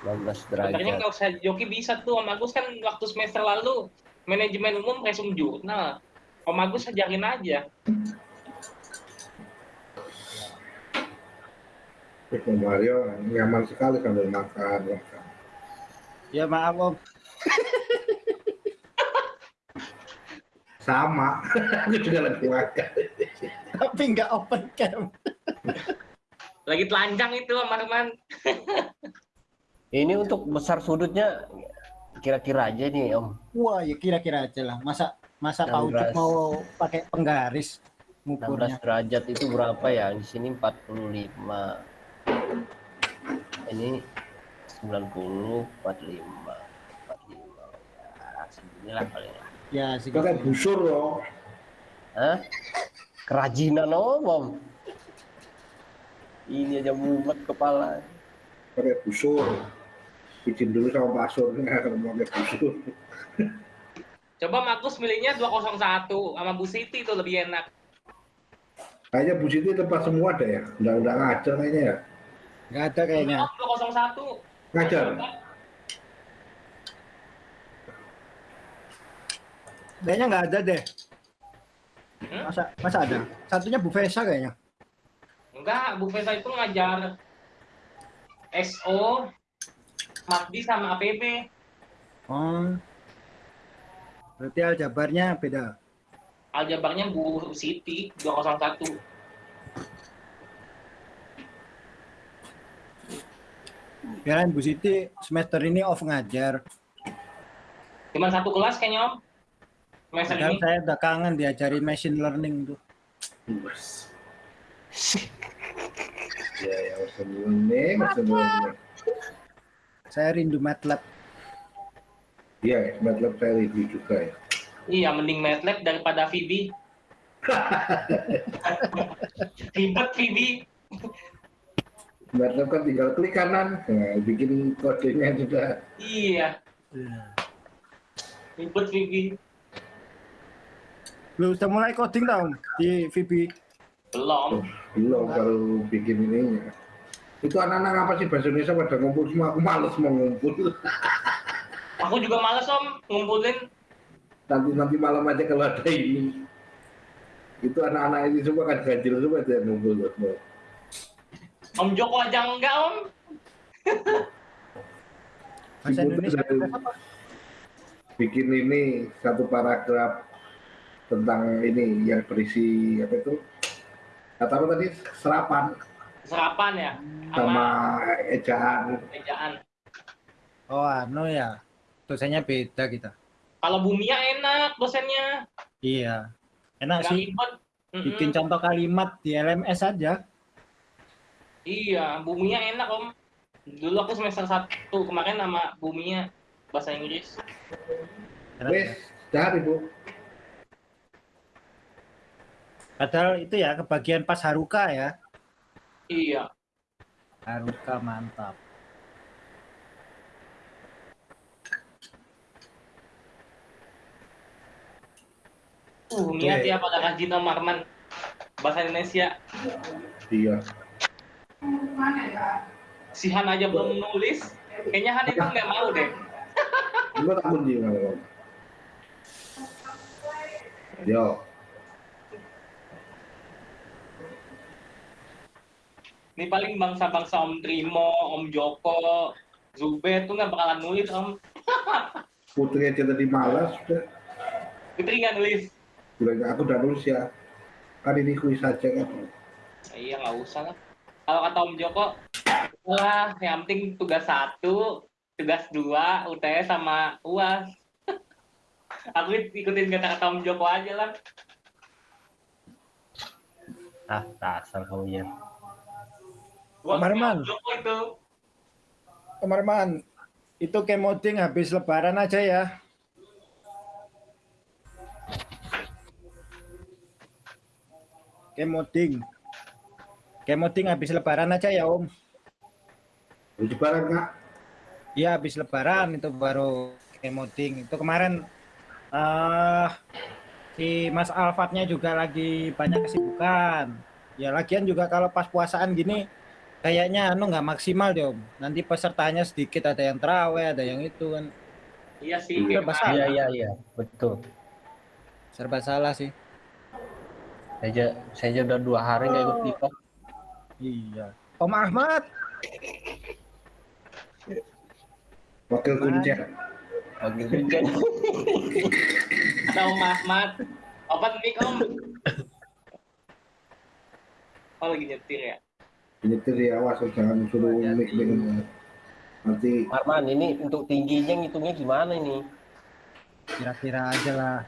Belas Sebenarnya derajat. nggak usah joki bisa tuh Om Agus kan waktu semester lalu manajemen umum resum jurnal. Om Agus ajarin aja. Om Mario nyaman sekali sambil makan makan. Ya maaf Om. sama aku juga lagi makan Tapi nggak open cam. Lagi telanjang itu Om Arman. Ini untuk besar sudutnya kira-kira aja nih Om. Wah ya kira-kira aja lah. Masa masa Pak Ucup 16. mau pakai penggaris 16 ngukurnya. derajat itu berapa ya? Di sini 45. Ini 90, 45, 45. Ya, seginilah paling lah. Ya segitu. pakai busur loh Hah? Kerajinan Om, Om. Ini aja mumet kepala. pakai busur izin dulu sama Pak Surnya kalau mau pakai busur Coba Markus milihnya 201 sama Bu Siti itu lebih enak. kayaknya Bu Siti tempat semua ada ya udah udah ngajar kayaknya ya Nggak ada kayaknya. Oh, 201. ngajar Kayaknya nggak ada deh. Hmm? Masa masa ada? Satunya Bu Vesa kayaknya. Enggak, Bu Vesa itu ngajar SO, Makdi sama APB. Oh. Berarti aljabarnya beda. Aljabarnya Bu Siti 201. Kirain Bu Siti semester ini off ngajar. Cuman satu kelas kayaknya Om. Semester Padahal ini. saya udah kangen diajarin machine learning tuh. ya ya sebelumnya Saya rindu MATLAB. iya ya MATLAB saya review juga ya Iya, mending MATLAB daripada VB. Ribet VB. MATLAB kan tinggal klik kanan nah, bikin kodenya juga Iya, ribet VB. Lu udah mulai coding tau di VB? Belum. belum kalau bikin ininya itu anak-anak apa sih bahasa Indonesia pada ngumpul semua aku males mau ngumpul Aku juga males Om ngumpulin. nanti nanti malam aja kalau ada ini itu anak-anak ini semua kan ganjil semua itu yang ngumpul tuh. Om Joko aja enggak om. Bahasa Indonesia apa? bikin ini satu paragraf tentang ini yang berisi apa itu kata apa tadi serapan Serapan ya. sama ejaan ejaan. Oh, anu ya. Dosennya beda kita. Kalau Bumia enak dosennya. Iya. Enak sih. ribet. Mm-mm. Bikin contoh kalimat di LMS aja. Iya, Bumia enak om. Dulu aku semester 1 kemarin sama Bumia bahasa Inggris. Wes ya. dah ibu Padahal itu ya kebagian pas Haruka ya. Iya. Haruka mantap. Uh, niat ya pada rajin Om Arman. Bahasa Indonesia. iya Si Han aja belum nulis. Kayaknya Han itu nggak mau deh. Coba tak kunci kalau yo Ini paling bangsa-bangsa Om Trimo, Om Joko, Zubed tuh nggak bakalan nulis Om. putri aja tadi malas udah Fitri nggak nulis. bilang aku udah nulis ya kan ini kuis aja kan Iya nggak usah lah. Kalau kata Om Joko, wah yang penting tugas satu, tugas dua, UTS sama UAS. Aku ikutin kata-kata Om Joko aja lah. ah dasar kamu ya Om Joko itu. Itu kemoding habis lebaran aja ya. Kemoding. Kemoding habis lebaran aja ya Om. Uji barang kak Iya habis lebaran itu baru kemoding. Itu kemarin eh si Mas Alfatnya juga lagi banyak kesibukan. Ya lagian juga kalau pas puasaan gini kayaknya anu nggak maksimal deh Om. Nanti pesertanya sedikit ada yang terawih, ada yang itu kan. Iya sih. Iya, kayak Bahasa- kemarin. iya iya iya betul Serba salah sih. saya aja saya aja udah dua hari nggak ikut pipa Iya. Om Ahmad, wakil kuncen bagi hujan Ada Om Ahmad. Open mic Om. Oh lagi nyetir ya. Nyetir ya awas jangan suruh mic dengan nanti Arman ini untuk tingginya ngitungnya gimana ini kira-kira aja lah.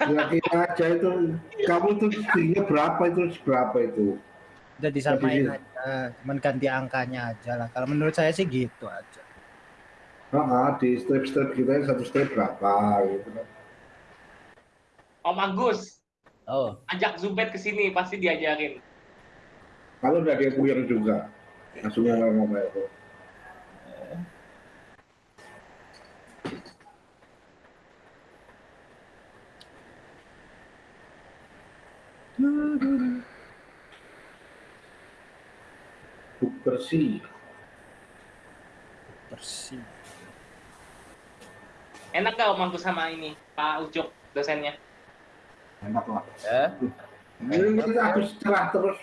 kira-kira aja itu kamu tuh tingginya berapa itu berapa itu Udah disamain Tapi- aja, cuman ganti angkanya aja lah. Kalau menurut saya sih gitu aja. Nah, di strip-strip kita satu strip berapa gitu kan. Om Agus. oh Ajak Zubed ke sini pasti diajarin. Kalau udah dia puyeng juga, langsung ngomong itu. Buk bersih. Bersih. Enak gak Om Agus sama ini Pak Ucuk dosennya? Enak lah. ya Ini kita aku cerah terus,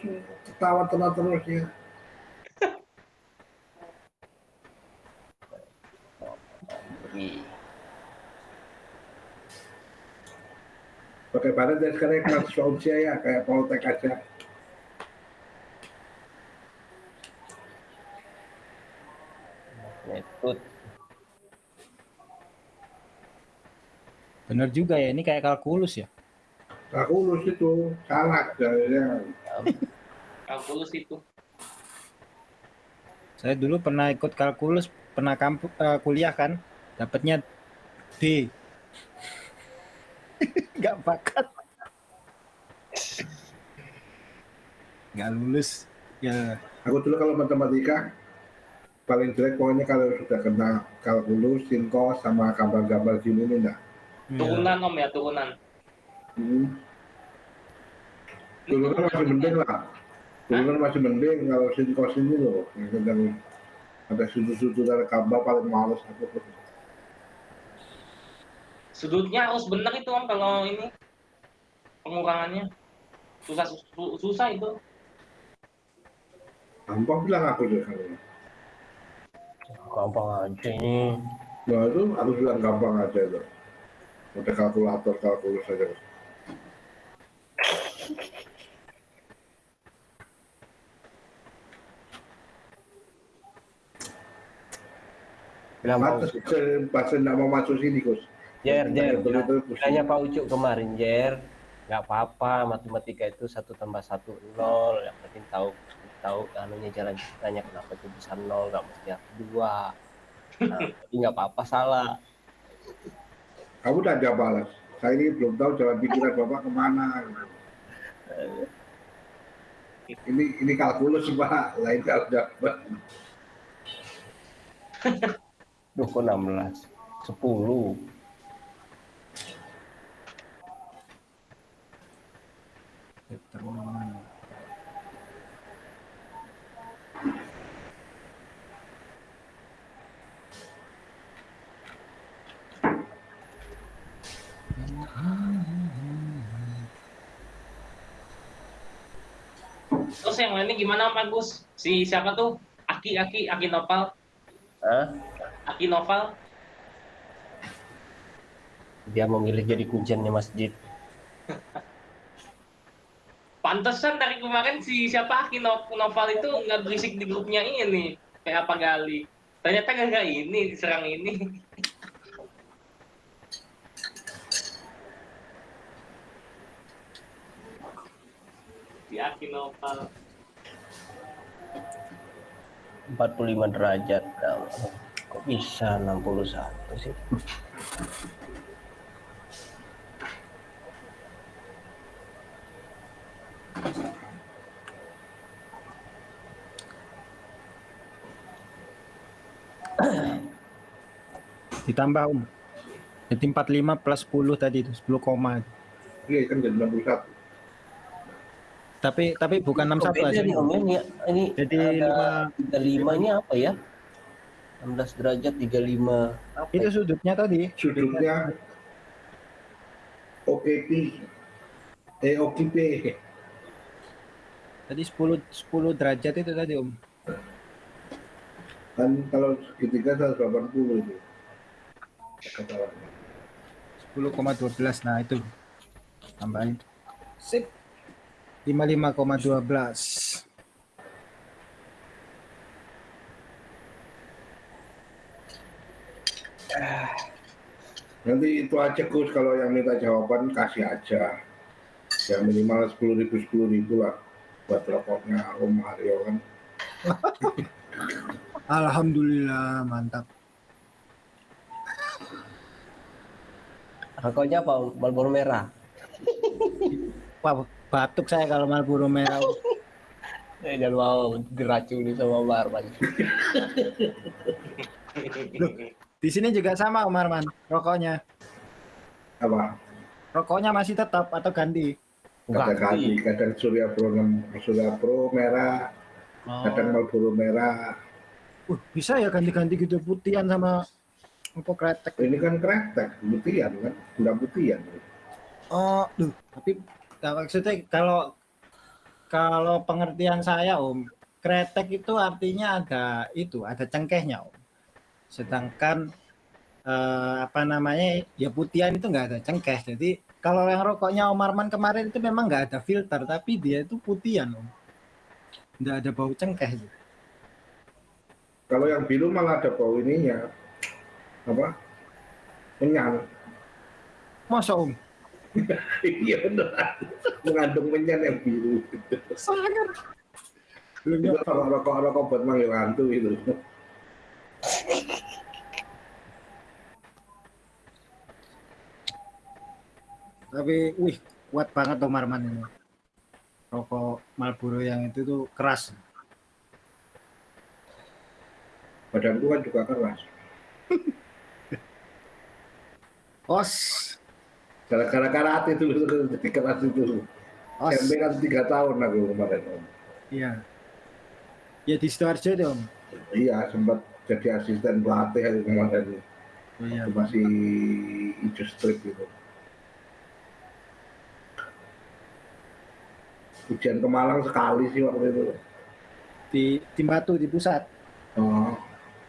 ketawa terus terus ya. badan dan sekarang kelas usia ya, kayak Poltek aja. metut Bener juga ya, ini kayak kalkulus ya. Aku lulus itu, salah jadinya. Kalkulus itu. Saya dulu pernah ikut kalkulus, pernah kampu, eh, kuliah kan, dapatnya D. Nggak bakat. Nggak lulus. Ya, Aku dulu kalau matematika paling jelek pokoknya kalau sudah kena kalkulus, sinko, sama gambar-gambar gini ini enggak. ya. Turunan Om ya, turunan. Hmm. Dulu kan masih mending lah. Dulu kan masih mending kalau ini loh, yang sedang ada sudut-sudut dari gambar paling males aku. Sudutnya harus benar itu Om kalau ini pengurangannya. susah susah, susah itu Gampang bilang aku deh kalau. gampang aja ini Nah itu aku bilang gampang aja itu. Ada kalkulator kalkulus aja. Pak Pantes nggak mau masuk sini Gus. Jer Jer bilangnya Pak Ucup kemarin Jer nggak apa-apa matematika itu satu tambah satu nol yang penting tahu tahu anunya jalan ceritanya kenapa itu bisa nol nggak mesti dua nah, jadi nggak apa-apa salah Kamu udah jawab balas. Saya ini belum tahu jalan pikiran bapak ke mana. Ini ini kalkulus pak, lain kalau dapat. Duh kok 16 10 Determinan. terus yang lainnya gimana Pak Gus si siapa tuh Aki Aki Aki Noval Hah? Aki Noval. Dia memilih jadi kunciannya masjid pantesan dari kemarin si siapa Aki No- Noval itu nggak berisik di grupnya ini kayak apa Gali. Ternyata nggak ini diserang ini. Si Aki Noval. 45 derajat Nah, kok bisa 61 sih Ditambah Om. Jadi 45 plus 10 tadi itu 10 koma. Iya kan jadi 61. Tapi tapi bukan Kok 61 beda aja. ini ini Jadi ada 35 ini apa ya 16 derajat 35 apa Itu ya? sudutnya tadi. Sudutnya OKP. Eh OKP. Tadi 10 10 derajat itu tadi Om. Kan kalau segitiga 180 itu. Katakanlah. 10,12 nah itu tambahin sip 55,12 Nanti itu aja Gus kalau yang minta jawaban kasih aja. Ya minimal 10 ribu 10 ribu lah buat rokoknya Om Mario kan. Alhamdulillah mantap rokoknya apa Om? Marlboro merah Wah, batuk saya kalau Marlboro merah eh, jangan mau diracuni sama Mbak Arman di sini juga sama Om Arman rokoknya Apa? rokoknya masih tetap atau ganti Kadang ganti, kadang Surya Pro 6, Surya Pro merah, kadang Marlboro merah. Uh, bisa ya ganti-ganti gitu putihan sama apa kretek Ini kan kretek, putihan kan, udah putihan. Oh, duh, tapi maksudnya kalau kalau pengertian saya Om, kretek itu artinya ada itu, ada cengkehnya Om. Sedangkan eh, apa namanya ya putihan itu nggak ada cengkeh. Jadi kalau yang rokoknya Om Arman kemarin itu memang nggak ada filter, tapi dia itu putihan Om. Nggak ada bau cengkeh. Kalau yang biru malah ada bau ininya, apa? Menyan. Masa Om? Iya benar. Mengandung menyan yang biru. Sangat. Belum Itu kalau rokok-rokok buat manggil hantu itu. Tapi, wih, kuat banget Om Arman ini. Rokok Marlboro yang itu tuh keras. Badanku kan juga keras. Os, Gara-gara karate itu jadi keras itu. os. SMP kan tiga tahun aku kemarin. Iya. Ya di Sidoarjo Om. Iya sempat jadi asisten pelatih aku kemarin. Oh, iya. Waktu masih hijau strip gitu. ujian ke Malang sekali sih waktu itu. di tim Batu di pusat. Oh,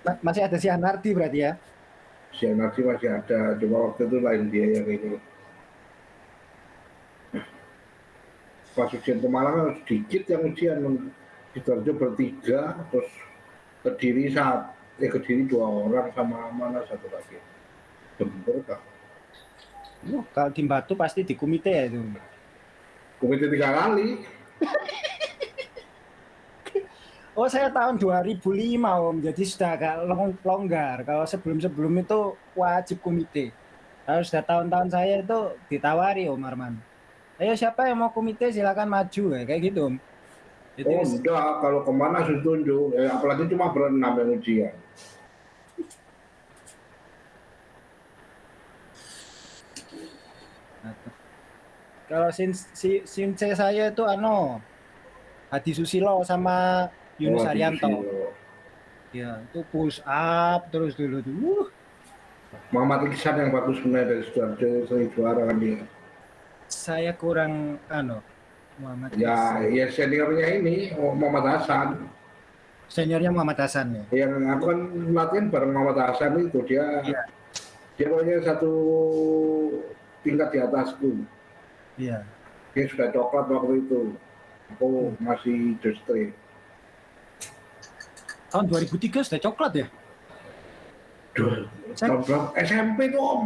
Ma- Masih ada si Anardi berarti ya? si Anardi masih ada, cuma waktu itu lain dia yang ini. Pas ujian ke Malang sedikit yang ujian, Sidoarjo bertiga, terus Kediri saat, eh Kediri dua orang sama mana satu lagi. Jember kah? Oh, kalau tim Batu pasti di komite ya itu. Komite tiga kali. Oh saya tahun 2005 om, jadi sudah agak long- longgar. Kalau sebelum-sebelum itu wajib komite. Kalau sudah tahun-tahun saya itu ditawari om Arman. Ayo siapa yang mau komite silakan maju ya kayak gitu om. Jadi Oh enggak, kalau ke mana harus tunjuk, eh, apalagi cuma berenam yang ujian. kalau sin si since saya itu ano Hadi Susilo sama Yunus Oh. Susilo. Ya, itu push up terus dulu. Uh, Muhammad Iksan yang bagus sebenarnya dari Sidoarjo sering juara kan dia. saya kurang ano Muhammad Ya, Ihsan. ya seniornya ini Muhammad Hasan. seniornya Muhammad Hasan ya. Yang aku kan latihan bareng Muhammad Hasan itu dia Iya. dia pokoknya satu tingkat di atasku. Iya. Dia sudah coklat waktu itu. Aku masih justru. Tahun 2003 sudah coklat ya? Tahun berapa? SMP tuh om.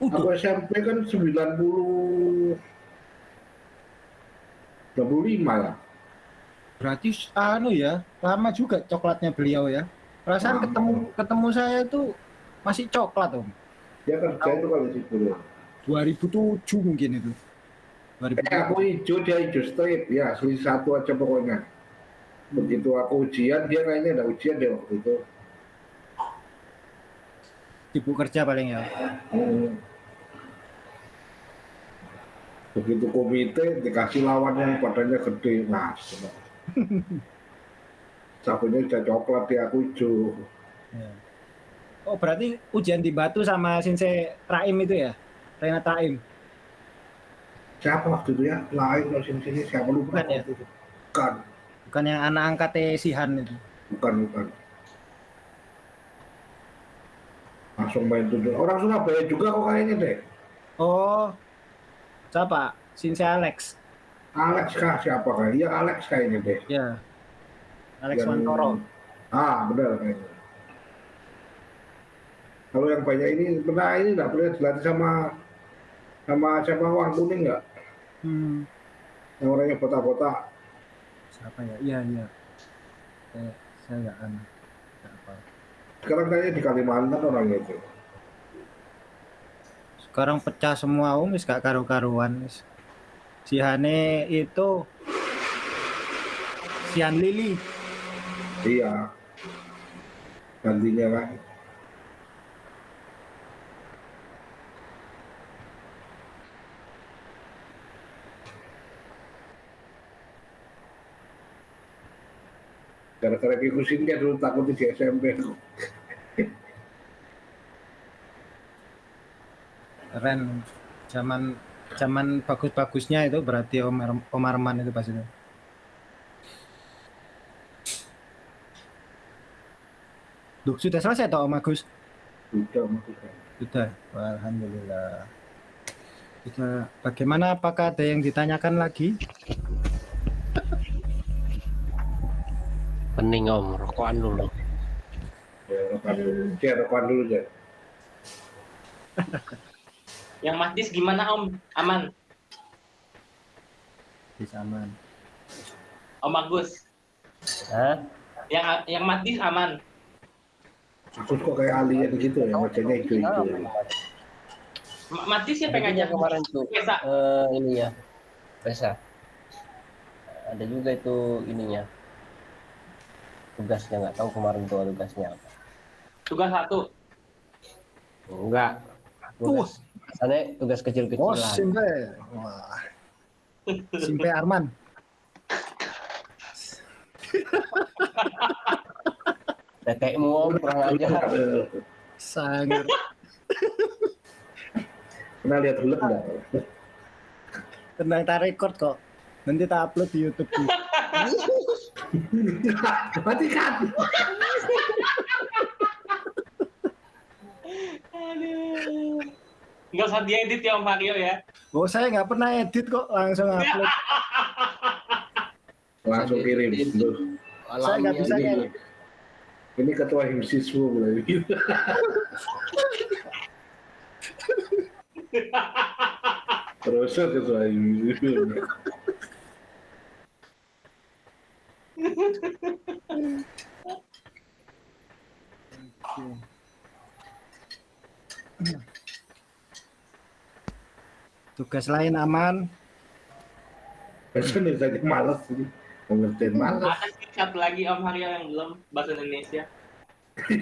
Udah. Aku SMP kan 90 25 ya. Berarti anu ya, lama juga coklatnya beliau ya. Perasaan Lama. ketemu ketemu saya itu masih coklat om. Dia kerja itu kalau di situ. 2007 mungkin itu. Eh, 2007. aku hijau, dia hijau straight. Ya, selisih satu aja pokoknya. Begitu aku ujian, dia kayaknya ada ujian deh waktu itu. Sibuk kerja paling ya. Hmm. Begitu komite, dikasih lawan yang badannya gede. Nah, coba. Sabunnya udah coklat, dia aku hijau. Ya. Oh berarti ujian di Batu sama Sinse Raim itu ya? Renat Raim. Siapa waktu itu ya? Lain loh sini-sini, siapa lupa. Bukan ya? Bukan, Bukan yang anak angkatnya Sihan itu. bukan, bukan. Langsung main tujuh. Orang Surabaya juga kok kayaknya deh. Oh, siapa? Sinse Alex. Alex kah siapa kah? Iya Alex kayaknya deh. Ya. Alex Yang- Wantoro. Ah benar kayaknya. Kalau yang banyak ini pernah ini nggak pernah dilatih sama sama siapa Wang Kuning nggak? Hmm. Yang orangnya botak-botak. Siapa ya? Iya, iya. Saya saya nggak. Sekarang kayaknya di Kalimantan orangnya itu. Sekarang pecah semua wis gak karu-karuan. Si Hane itu Sian Lili. Iya. Gantinya kan. Gara-gara ngikutin dia dulu takut di SMP. Keren. Zaman zaman bagus-bagusnya itu berarti Om, Ar- Om Arman itu pas itu. Duh, sudah selesai toh Om Agus? Udah maksudnya. Sudah. Wah, Alhamdulillah. Kita bagaimana apakah ada yang ditanyakan lagi? Pening om, rokokan dulu. Ya, rekan dulu. Ya, rekan dulu ya. Yang Mas Dis gimana Om? Aman. Bisa aman. Om Agus. Hah? Yang yang Mas Dis aman. Terus kok kayak alien gitu ya, wajahnya hijau-hijau. Ma- Mas Dis siapa yang ngajak? kemarin tuh Biasa. eh, ini ya, Resa. Ada juga itu ininya. Tugasnya nggak tahu kemarin tuh tugasnya apa. Tugas satu. Enggak. Tugas. Asalnya tugas Oh, kecil-kecilan. Simpe. Wah. Simpe Arman. Tetekmu om kurang ajar. Sangat. Pernah lihat film nggak? Tenang tak record kok. Nanti tak upload di YouTube. tuh. Matikan. Aduh. Nggak usah diedit ya Om Mario ya. Oh saya nggak pernah edit kok, langsung upload. Langsung kirim. Saya nggak bisa ini, ngedit. ini ketua himsiswa mulai. Terus ketua himsiswa. Tugas lain aman. Biasanya saja malas ini. Pengertian malas. Ada sih satu lagi Om Mario yang belum bahasa Indonesia.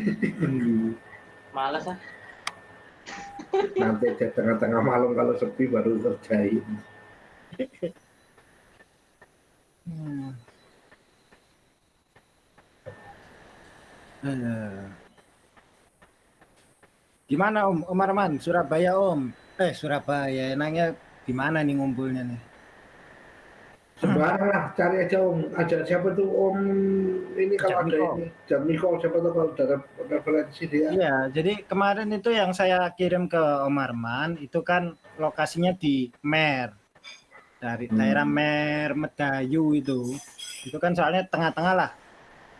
Males ah. Nanti aja tengah-tengah malam kalau sepi baru kerjain. Hmm. Eh. Gimana Om? Om Arman, Surabaya Om. Eh Surabaya, enaknya gimana nih ngumpulnya nih? Sembarang lah, cari aja om. Ajak siapa tuh om ini kalau ada ini. Jamiko, siapa tuh kalau ada referensi dia. Iya, jadi kemarin itu yang saya kirim ke Om Arman itu kan lokasinya di Mer. Dari Hmm. daerah Mer Medayu itu. Itu kan soalnya tengah-tengah lah.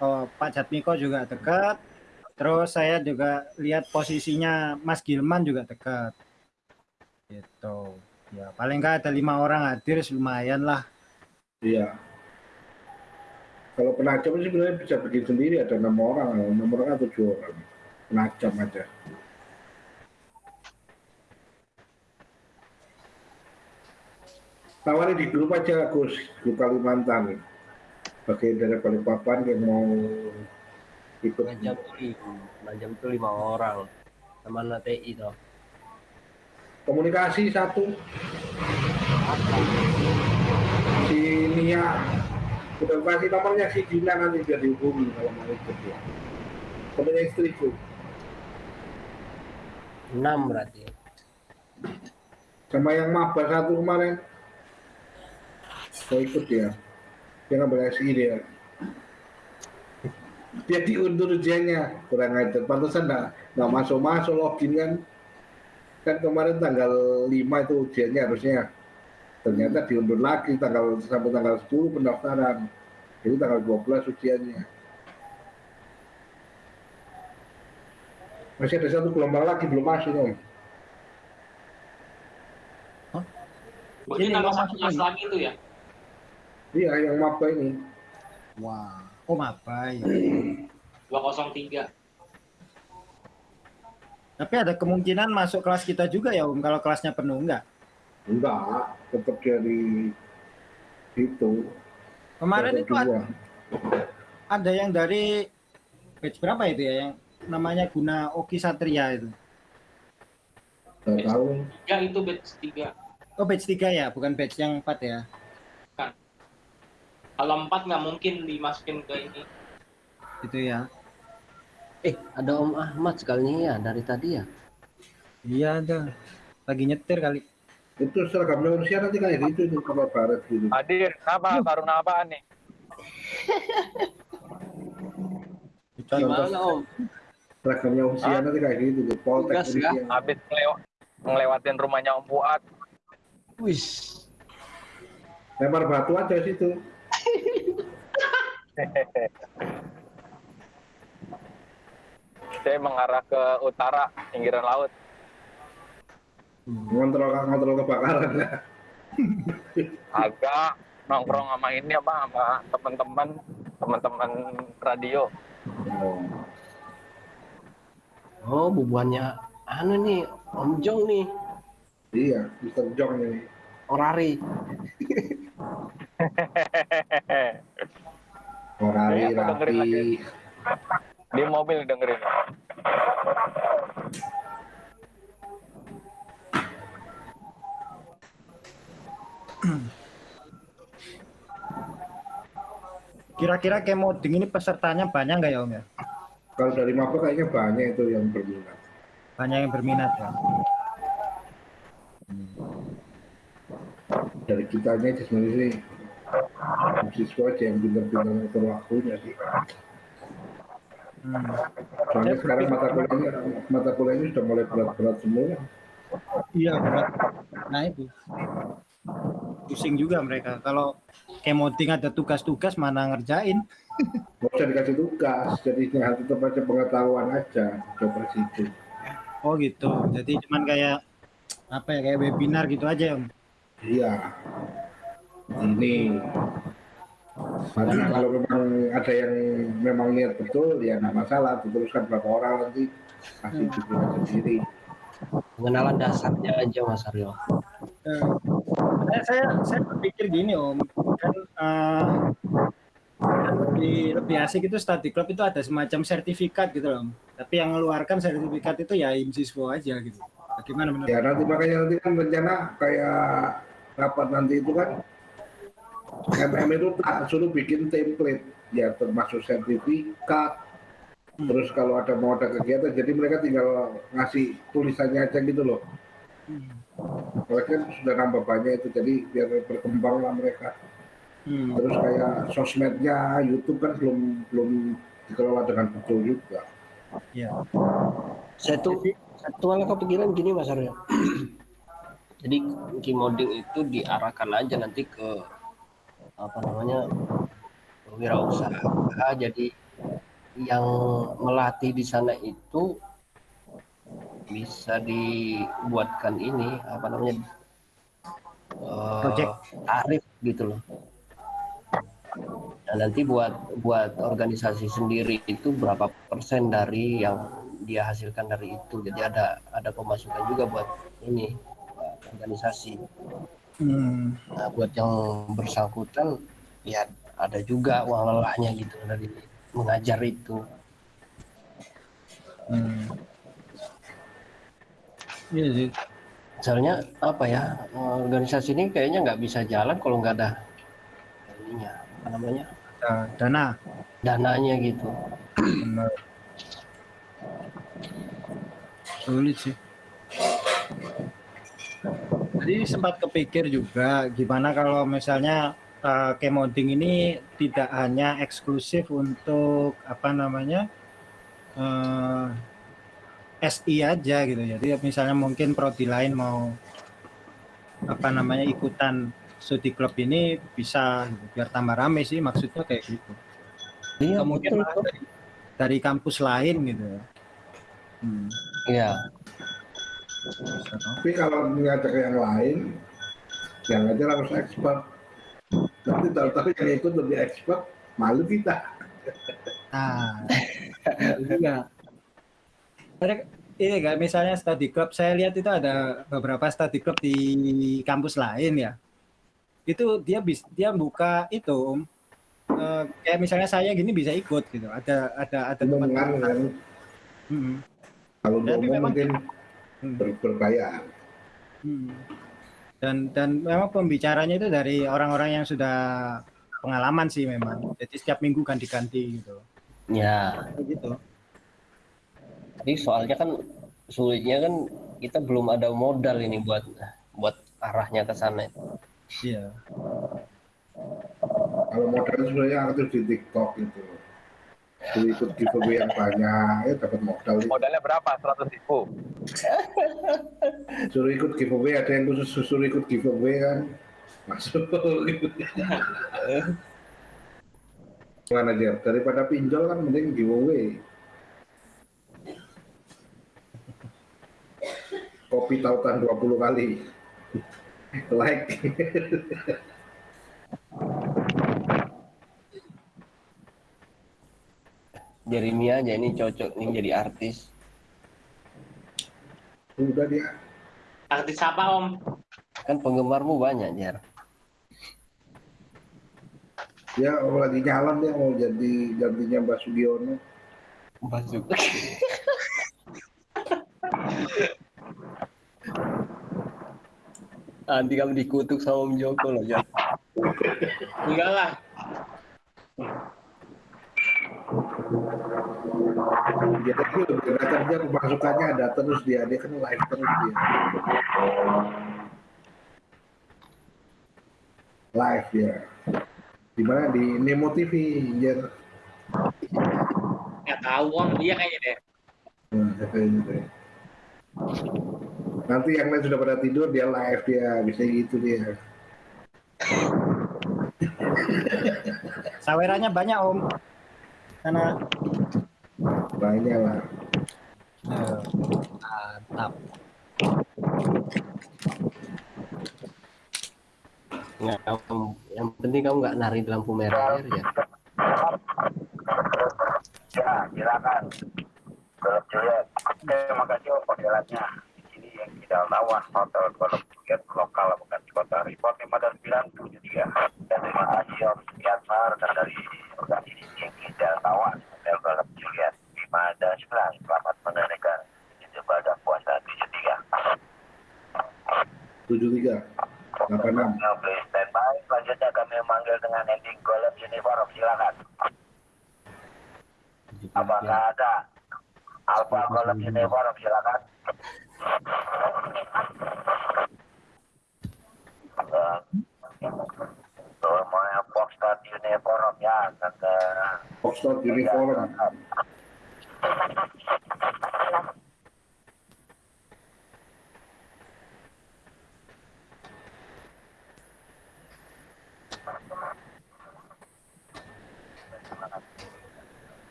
Oh, Pak Jatmiko juga dekat. Terus saya juga lihat posisinya Mas Gilman juga dekat. Gitu. Ya, paling nggak ada lima orang hadir lumayan lah. Iya. Kalau penajam sih sebenarnya bisa bikin sendiri ada enam orang, enam orang atau tujuh orang. Penajam aja. Tawari di grup aja Gus, grup Kalimantan. Bagi dari Balikpapan yang mau ikut Penajam tuh lima, penajam tuh lima orang. Sama anak TI toh. Komunikasi satu. Si Nia udah kasih nomornya si Dina nanti biar dihubungi kalau mau ikut ya temennya istriku Enam berarti. sama yang maba satu kemarin. Mau ikut ya dia ngambil SI dia dia diundur ujiannya kurang ajar. Pantesan nggak nggak masuk masuk login kan kan kemarin tanggal 5 itu ujiannya harusnya ternyata diundur lagi tanggal sampai tanggal 10 pendaftaran jadi tanggal 12 ujiannya masih ada satu gelombang lagi belum masuk om Ini nama satu kelas lagi? tuh ya. iya yang maba ini Wah, oh apa ya? 203. Tapi ada kemungkinan masuk kelas kita juga ya Om kalau kelasnya penuh enggak? enggak tetap dari itu Kemarin Ada itu ada, ada yang dari batch berapa itu ya yang namanya Guna Oki Satria itu. nggak tahu Ya itu batch 3. Oh batch 3 ya, bukan batch yang 4 ya. Kalau 4 nggak mungkin dimasukin ke ini. Itu ya. Eh, ada Om Ahmad sekalinya ya dari tadi ya. Iya ada. Lagi nyetir kali. itu seragamnya manusia nanti kayak gitu itu kabar barat gitu Hadir, kenapa? Baru apaan nih? Gimana Om? seragamnya usia Hah? nanti kayak gitu tuh poltek Tugas ya? Habis ngelew- ngelewatin rumahnya Om Fuad. Wis. lempar batu aja situ Saya mengarah ke utara, pinggiran laut. ngontrol ngontrol kebakaran Agak nongkrong sama ini apa sama teman-teman teman-teman radio. oh. Oh, bubuannya anu nih, Om Jong nih, iya Mister Jong ini Orari. Orari dengerin rapi. Di mobil dengerin. Kira-kira kayak moding ini pesertanya banyak nggak ya Om ya? kalau dari maba kayaknya banyak itu yang berminat Banyak yang berminat ya. dari kitanya itu sebenarnya sih siswa aja yang ngatur waktunya sih Hmm. soalnya sekarang mata kuliahnya mata kuliahnya sudah mulai berat-berat semua Iya berat. Nah itu pusing juga mereka. Kalau kemoting ada tugas-tugas mana ngerjain? nggak usah dikasih tugas jadi tinggal tetap aja pengetahuan aja coba situ Oh gitu. Jadi cuman kayak apa ya kayak webinar gitu aja om. iya ini nanti kalau memang ada yang memang niat betul ya nggak masalah diteruskan berapa orang nanti kasih bimbingan sendiri pengenalan dasarnya aja Mas Aryo Eh, saya saya saya berpikir gini om kan eh, lebih lebih asik itu study club itu ada semacam sertifikat gitu loh om. Tapi yang mengeluarkan sertifikat itu ya IMSISWO aja gitu. Bagaimana menurut? ya nanti makanya nanti kan rencana kayak rapat nanti itu kan MM itu tak suruh bikin template. Ya termasuk sertifikat. Terus kalau ada mau ada kegiatan jadi mereka tinggal ngasih tulisannya aja gitu loh. Hmm. mereka kan sudah nambah banyak itu jadi biar berkembang lah mereka. Hmm. terus kayak sosmednya YouTube kan belum belum dikelola dengan betul juga. Ya. saya tuh satu hal kepikiran gini Mas Aryo jadi Kimoding itu diarahkan aja nanti ke apa namanya wirausaha jadi yang melatih di sana itu bisa dibuatkan ini apa namanya eh, Project. tarif gitu loh Nah, nanti buat buat organisasi sendiri itu berapa persen dari yang dia hasilkan dari itu. Jadi ada ada pemasukan juga buat ini organisasi. Hmm. Nah, buat yang bersangkutan ya ada juga uang lelahnya gitu dari mengajar itu. Hmm. Iya sih. Misalnya apa ya organisasi ini kayaknya nggak bisa jalan kalau nggak ada ininya apa namanya dana. dananya gitu. Benar. Sulit sih. Jadi sempat kepikir juga gimana kalau misalnya kemoding ini tidak hanya eksklusif untuk apa namanya eh, SI aja gitu. Jadi misalnya mungkin prodi lain mau apa namanya ikutan studi klub ini bisa gitu, biar tambah rame sih maksudnya kayak gitu. Iya betul. malah dari, dari kampus lain gitu ya. Hmm. Iya. Tapi kalau ngajak yang lain yang aja harus expert nanti tahu-tahu yang ikut lebih expert malu kita Nah, juga. Ini kan misalnya study club, saya lihat itu ada beberapa study club di kampus lain ya. Itu dia bis, dia buka itu, Om. Eh, kayak misalnya saya gini bisa ikut gitu. Ada ada ada teman-teman. kan Hmm, kalau Tapi memang- mungkin ber- berbayar hmm. Dan dan memang pembicaranya itu dari orang-orang yang sudah pengalaman sih memang. Jadi setiap minggu ganti-ganti gitu. Ya. Gitu. Tapi soalnya kan sulitnya kan kita belum ada modal ini buat buat arahnya ke sana. Iya. kalau modal sebenarnya aktif di TikTok itu Suruh ikut giveaway yang banyak ya dapat modal Modalnya berapa? 100 ribu. suruh ikut giveaway ada yang khusus suruh ikut giveaway kan masuk gimana Jer? daripada pinjol kan mending giveaway kopi tautan 20 kali like Jeremy aja ini cocok nih jadi artis. udah dia Artis apa om? Kan penggemarmu banyak, Jer. dia oh, lagi nyalon dia mau jadi gantinya Mbak Sugiono Masuk. Nanti kamu dikutuk sama Om Joko loh, Jer. Enggak lah. Dia kelihatan dia pemasukannya ada terus dia dia kan live terus dia live ya. Di mana di Nemo TV, ya. Nggak tahu om, iya kayaknya deh. Nah, kayak gitu ya. Nanti yang lain sudah pada tidur, dia live dia, bisa gitu dia. Sawerannya banyak om. Karena Banyak lah. eh, mantap. Nggak, kamu- yang penting kamu nggak nari di lampu merah ya. Ya, silakan. Juliet. Terima kasih. Di sini yang tidak lawan hotel Juliet lokal bukan di kota. Report 5973. Dan terima kasih Om dan dari lawan hotel Golf Juliet 511. Selamat menunaikan ibadah puasa 73. 73, 86. Now please stand by. Selanjutnya kami memanggil dengan ending Golf Uniform. Silakan. Apakah ada Alpha Golf Uniform? Silakan. Eh, Semuanya Foxtrot Uniform ya. Dan, eh, Foxtrot Uniform.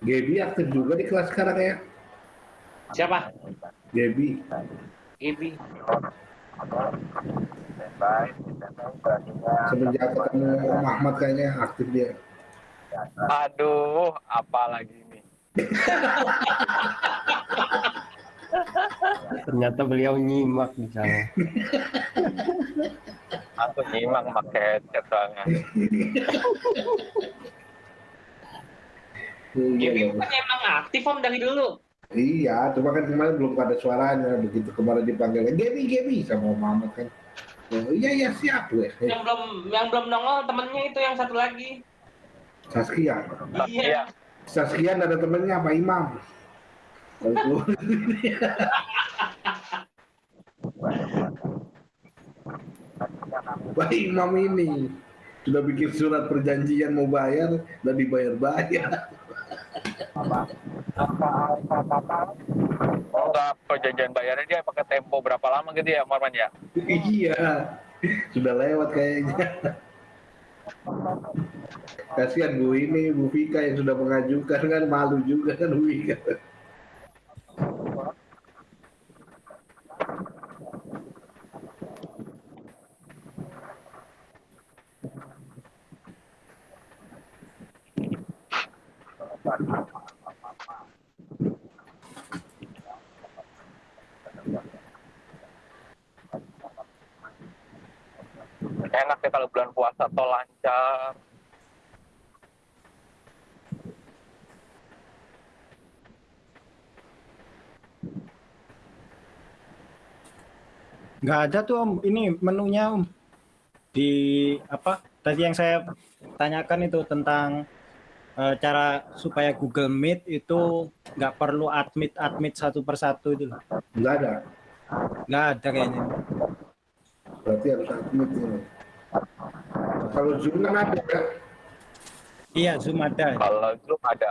Gaby aktif juga di kelas sekarang ya. Siapa? Gaby. Ibi. stand by. Stand by. Semenjak ketemu Om Ahmad kayaknya aktif dia. Aduh, apa lagi ini? Ternyata beliau nyimak di sana. Aku nyimak pakai headset soalnya. Kan emang aktif om dari dulu. Iya, cuma kan kemarin belum ada suaranya. Begitu kemarin dipanggil, Gaby, Gaby sama Om Ahmad kan. Oh, iya, iya, siap gue. Yang belum yang belum nongol temennya itu yang satu lagi. Saskia. Iya. Saskia ada temennya apa Imam? Kalau Pak Imam ini sudah bikin surat perjanjian mau bayar dan dibayar-bayar. Oh, enggak perjanjian bayarnya dia pakai tempo berapa lama gitu ya, Marman ya? iya, sudah lewat kayaknya. Kasihan Bu ini, Bu Vika yang sudah mengajukan kan malu juga kan Bu Vika. Enak ya kalau bulan puasa tol lancar. Nggak ada tuh om, ini menunya om. Di apa? Tadi yang saya tanyakan itu tentang eh, cara supaya Google Meet itu nggak perlu admit admit satu persatu itu loh. Enggak ada, Nggak ada kayaknya. berarti harus admit ini. Kalau Zoom kan ada ya. Iya Zoom ada. Kalau Zoom ada.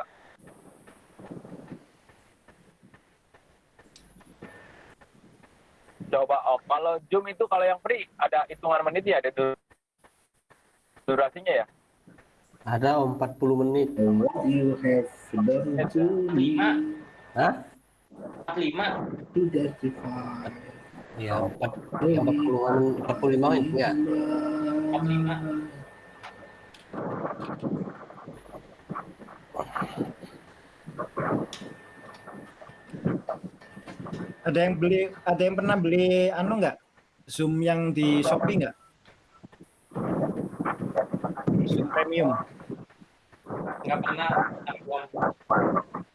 Coba oh, kalau Zoom itu kalau yang free ada hitungan menit ya, ada dur- durasinya ya? Ada om 40 menit. What you have done to me Lima. Hah? Empat lima. to justify. Ya, 40 40-an 45 menit ya. Empat lima. Ada yang beli, ada yang pernah beli anu nggak? Zoom yang di Shopee nggak? Zoom premium, Nggak pernah.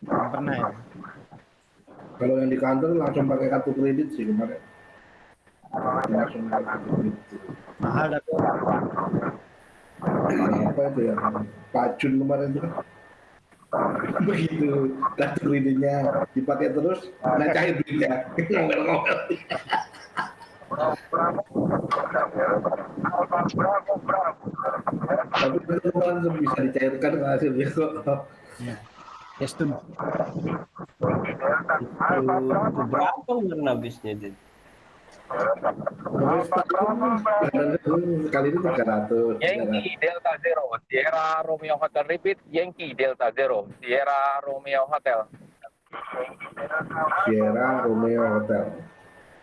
Nggak pernah ya? Kalau yang di kantor langsung pakai kartu kredit sih kemarin. Langsung pakai kartu kredit. Mahal tapi Apa itu ya? Pacun kemarin itu. Begitu kartu kreditnya dipakai terus, nah cair duitnya. Ngomel-ngomel. Tapi kan dicairkan hasilnya kok. Ya. Itu berapa warna bisnya Dit? Terus kali ini 300. Yankee Delta Zero, Sierra Romeo Hotel Repeat, Yankee Delta Zero, Sierra Romeo Hotel. Sierra Romeo Hotel.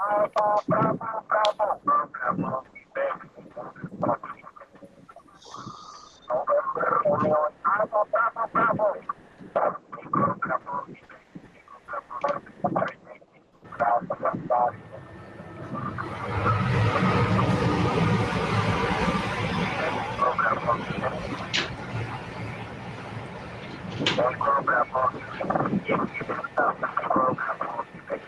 Program Nah,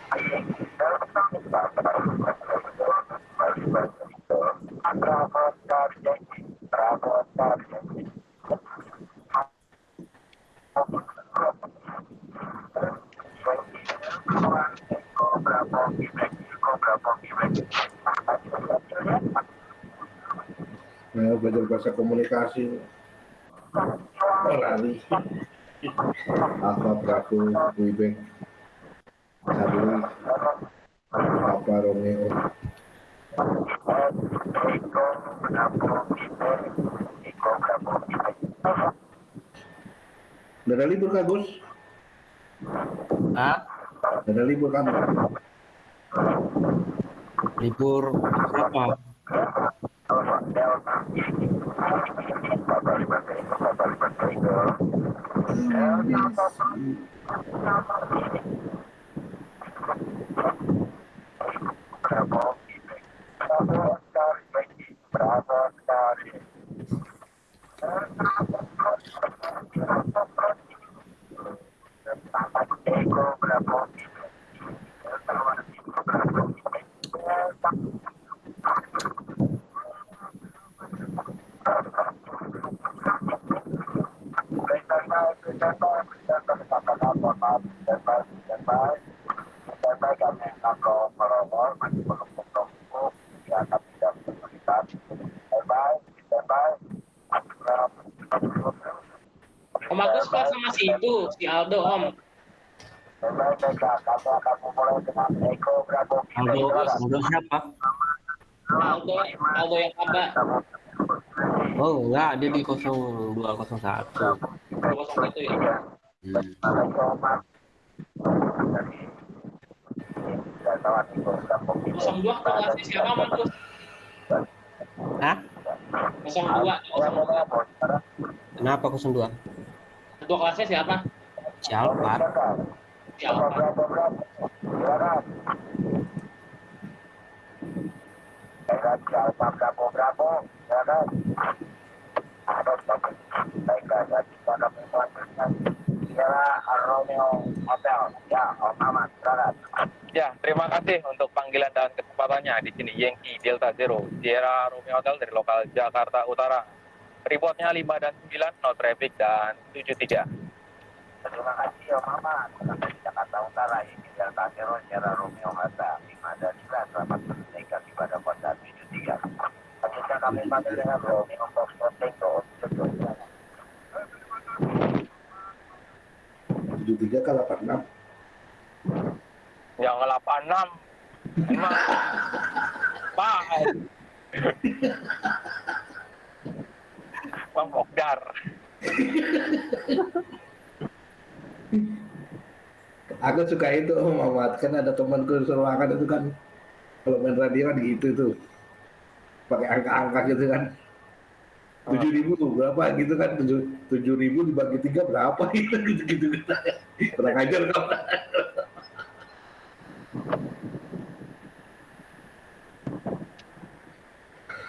belajar bahasa komunikasi. Lari. Alfa Bravo Quebec Charlie Papa Romeo Udah ada libur kak Gus? Ah, Udah ada libur kamu? libur berapa? Om Agus kelas sama si itu, si Aldo Om. Aldo, Aldo siapa? Aldo, Aldo yang kabar. Oh enggak, dia di 0201. Dua satu ya. Hmm. Kosong dua kelasnya siapa Om Agus? Hah? Kosong dua, kosong dua. Kenapa 02? Ketua kelasnya siapa? Si Alphard. Siapa? Ya, terima kasih untuk panggilan dan kesempatannya di sini Yankee Delta Zero, Sierra Romeo Hotel dari lokal Jakarta Utara. Reportnya 5 dan 9, no traffic dan 73. Terima kasih Om Mamat. Dari Jakarta Utara ini Delta Zero Sierra Romeo Hotel 5 dan 9 selamat menunaikan ibadah puasa 73. Selanjutnya kami panggil dengan Romeo Foxtrot Tango tujuh tiga ke delapan enam Yang 86, emang Pak. Bang Okdar. Aku suka itu Muhammad kan ada temanku seruangan itu kan. Kalau main radio kan gitu tuh pakai angka-angka gitu kan. Tujuh ribu berapa gitu kan. Tujuh tujuh ribu dibagi tiga berapa gitu gitu gitu. Kurang ajar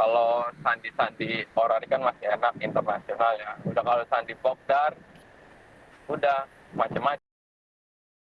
kalau sandi-sandi orang ini kan masih enak internasional ya. Udah kalau sandi Pogdar, udah macam-macam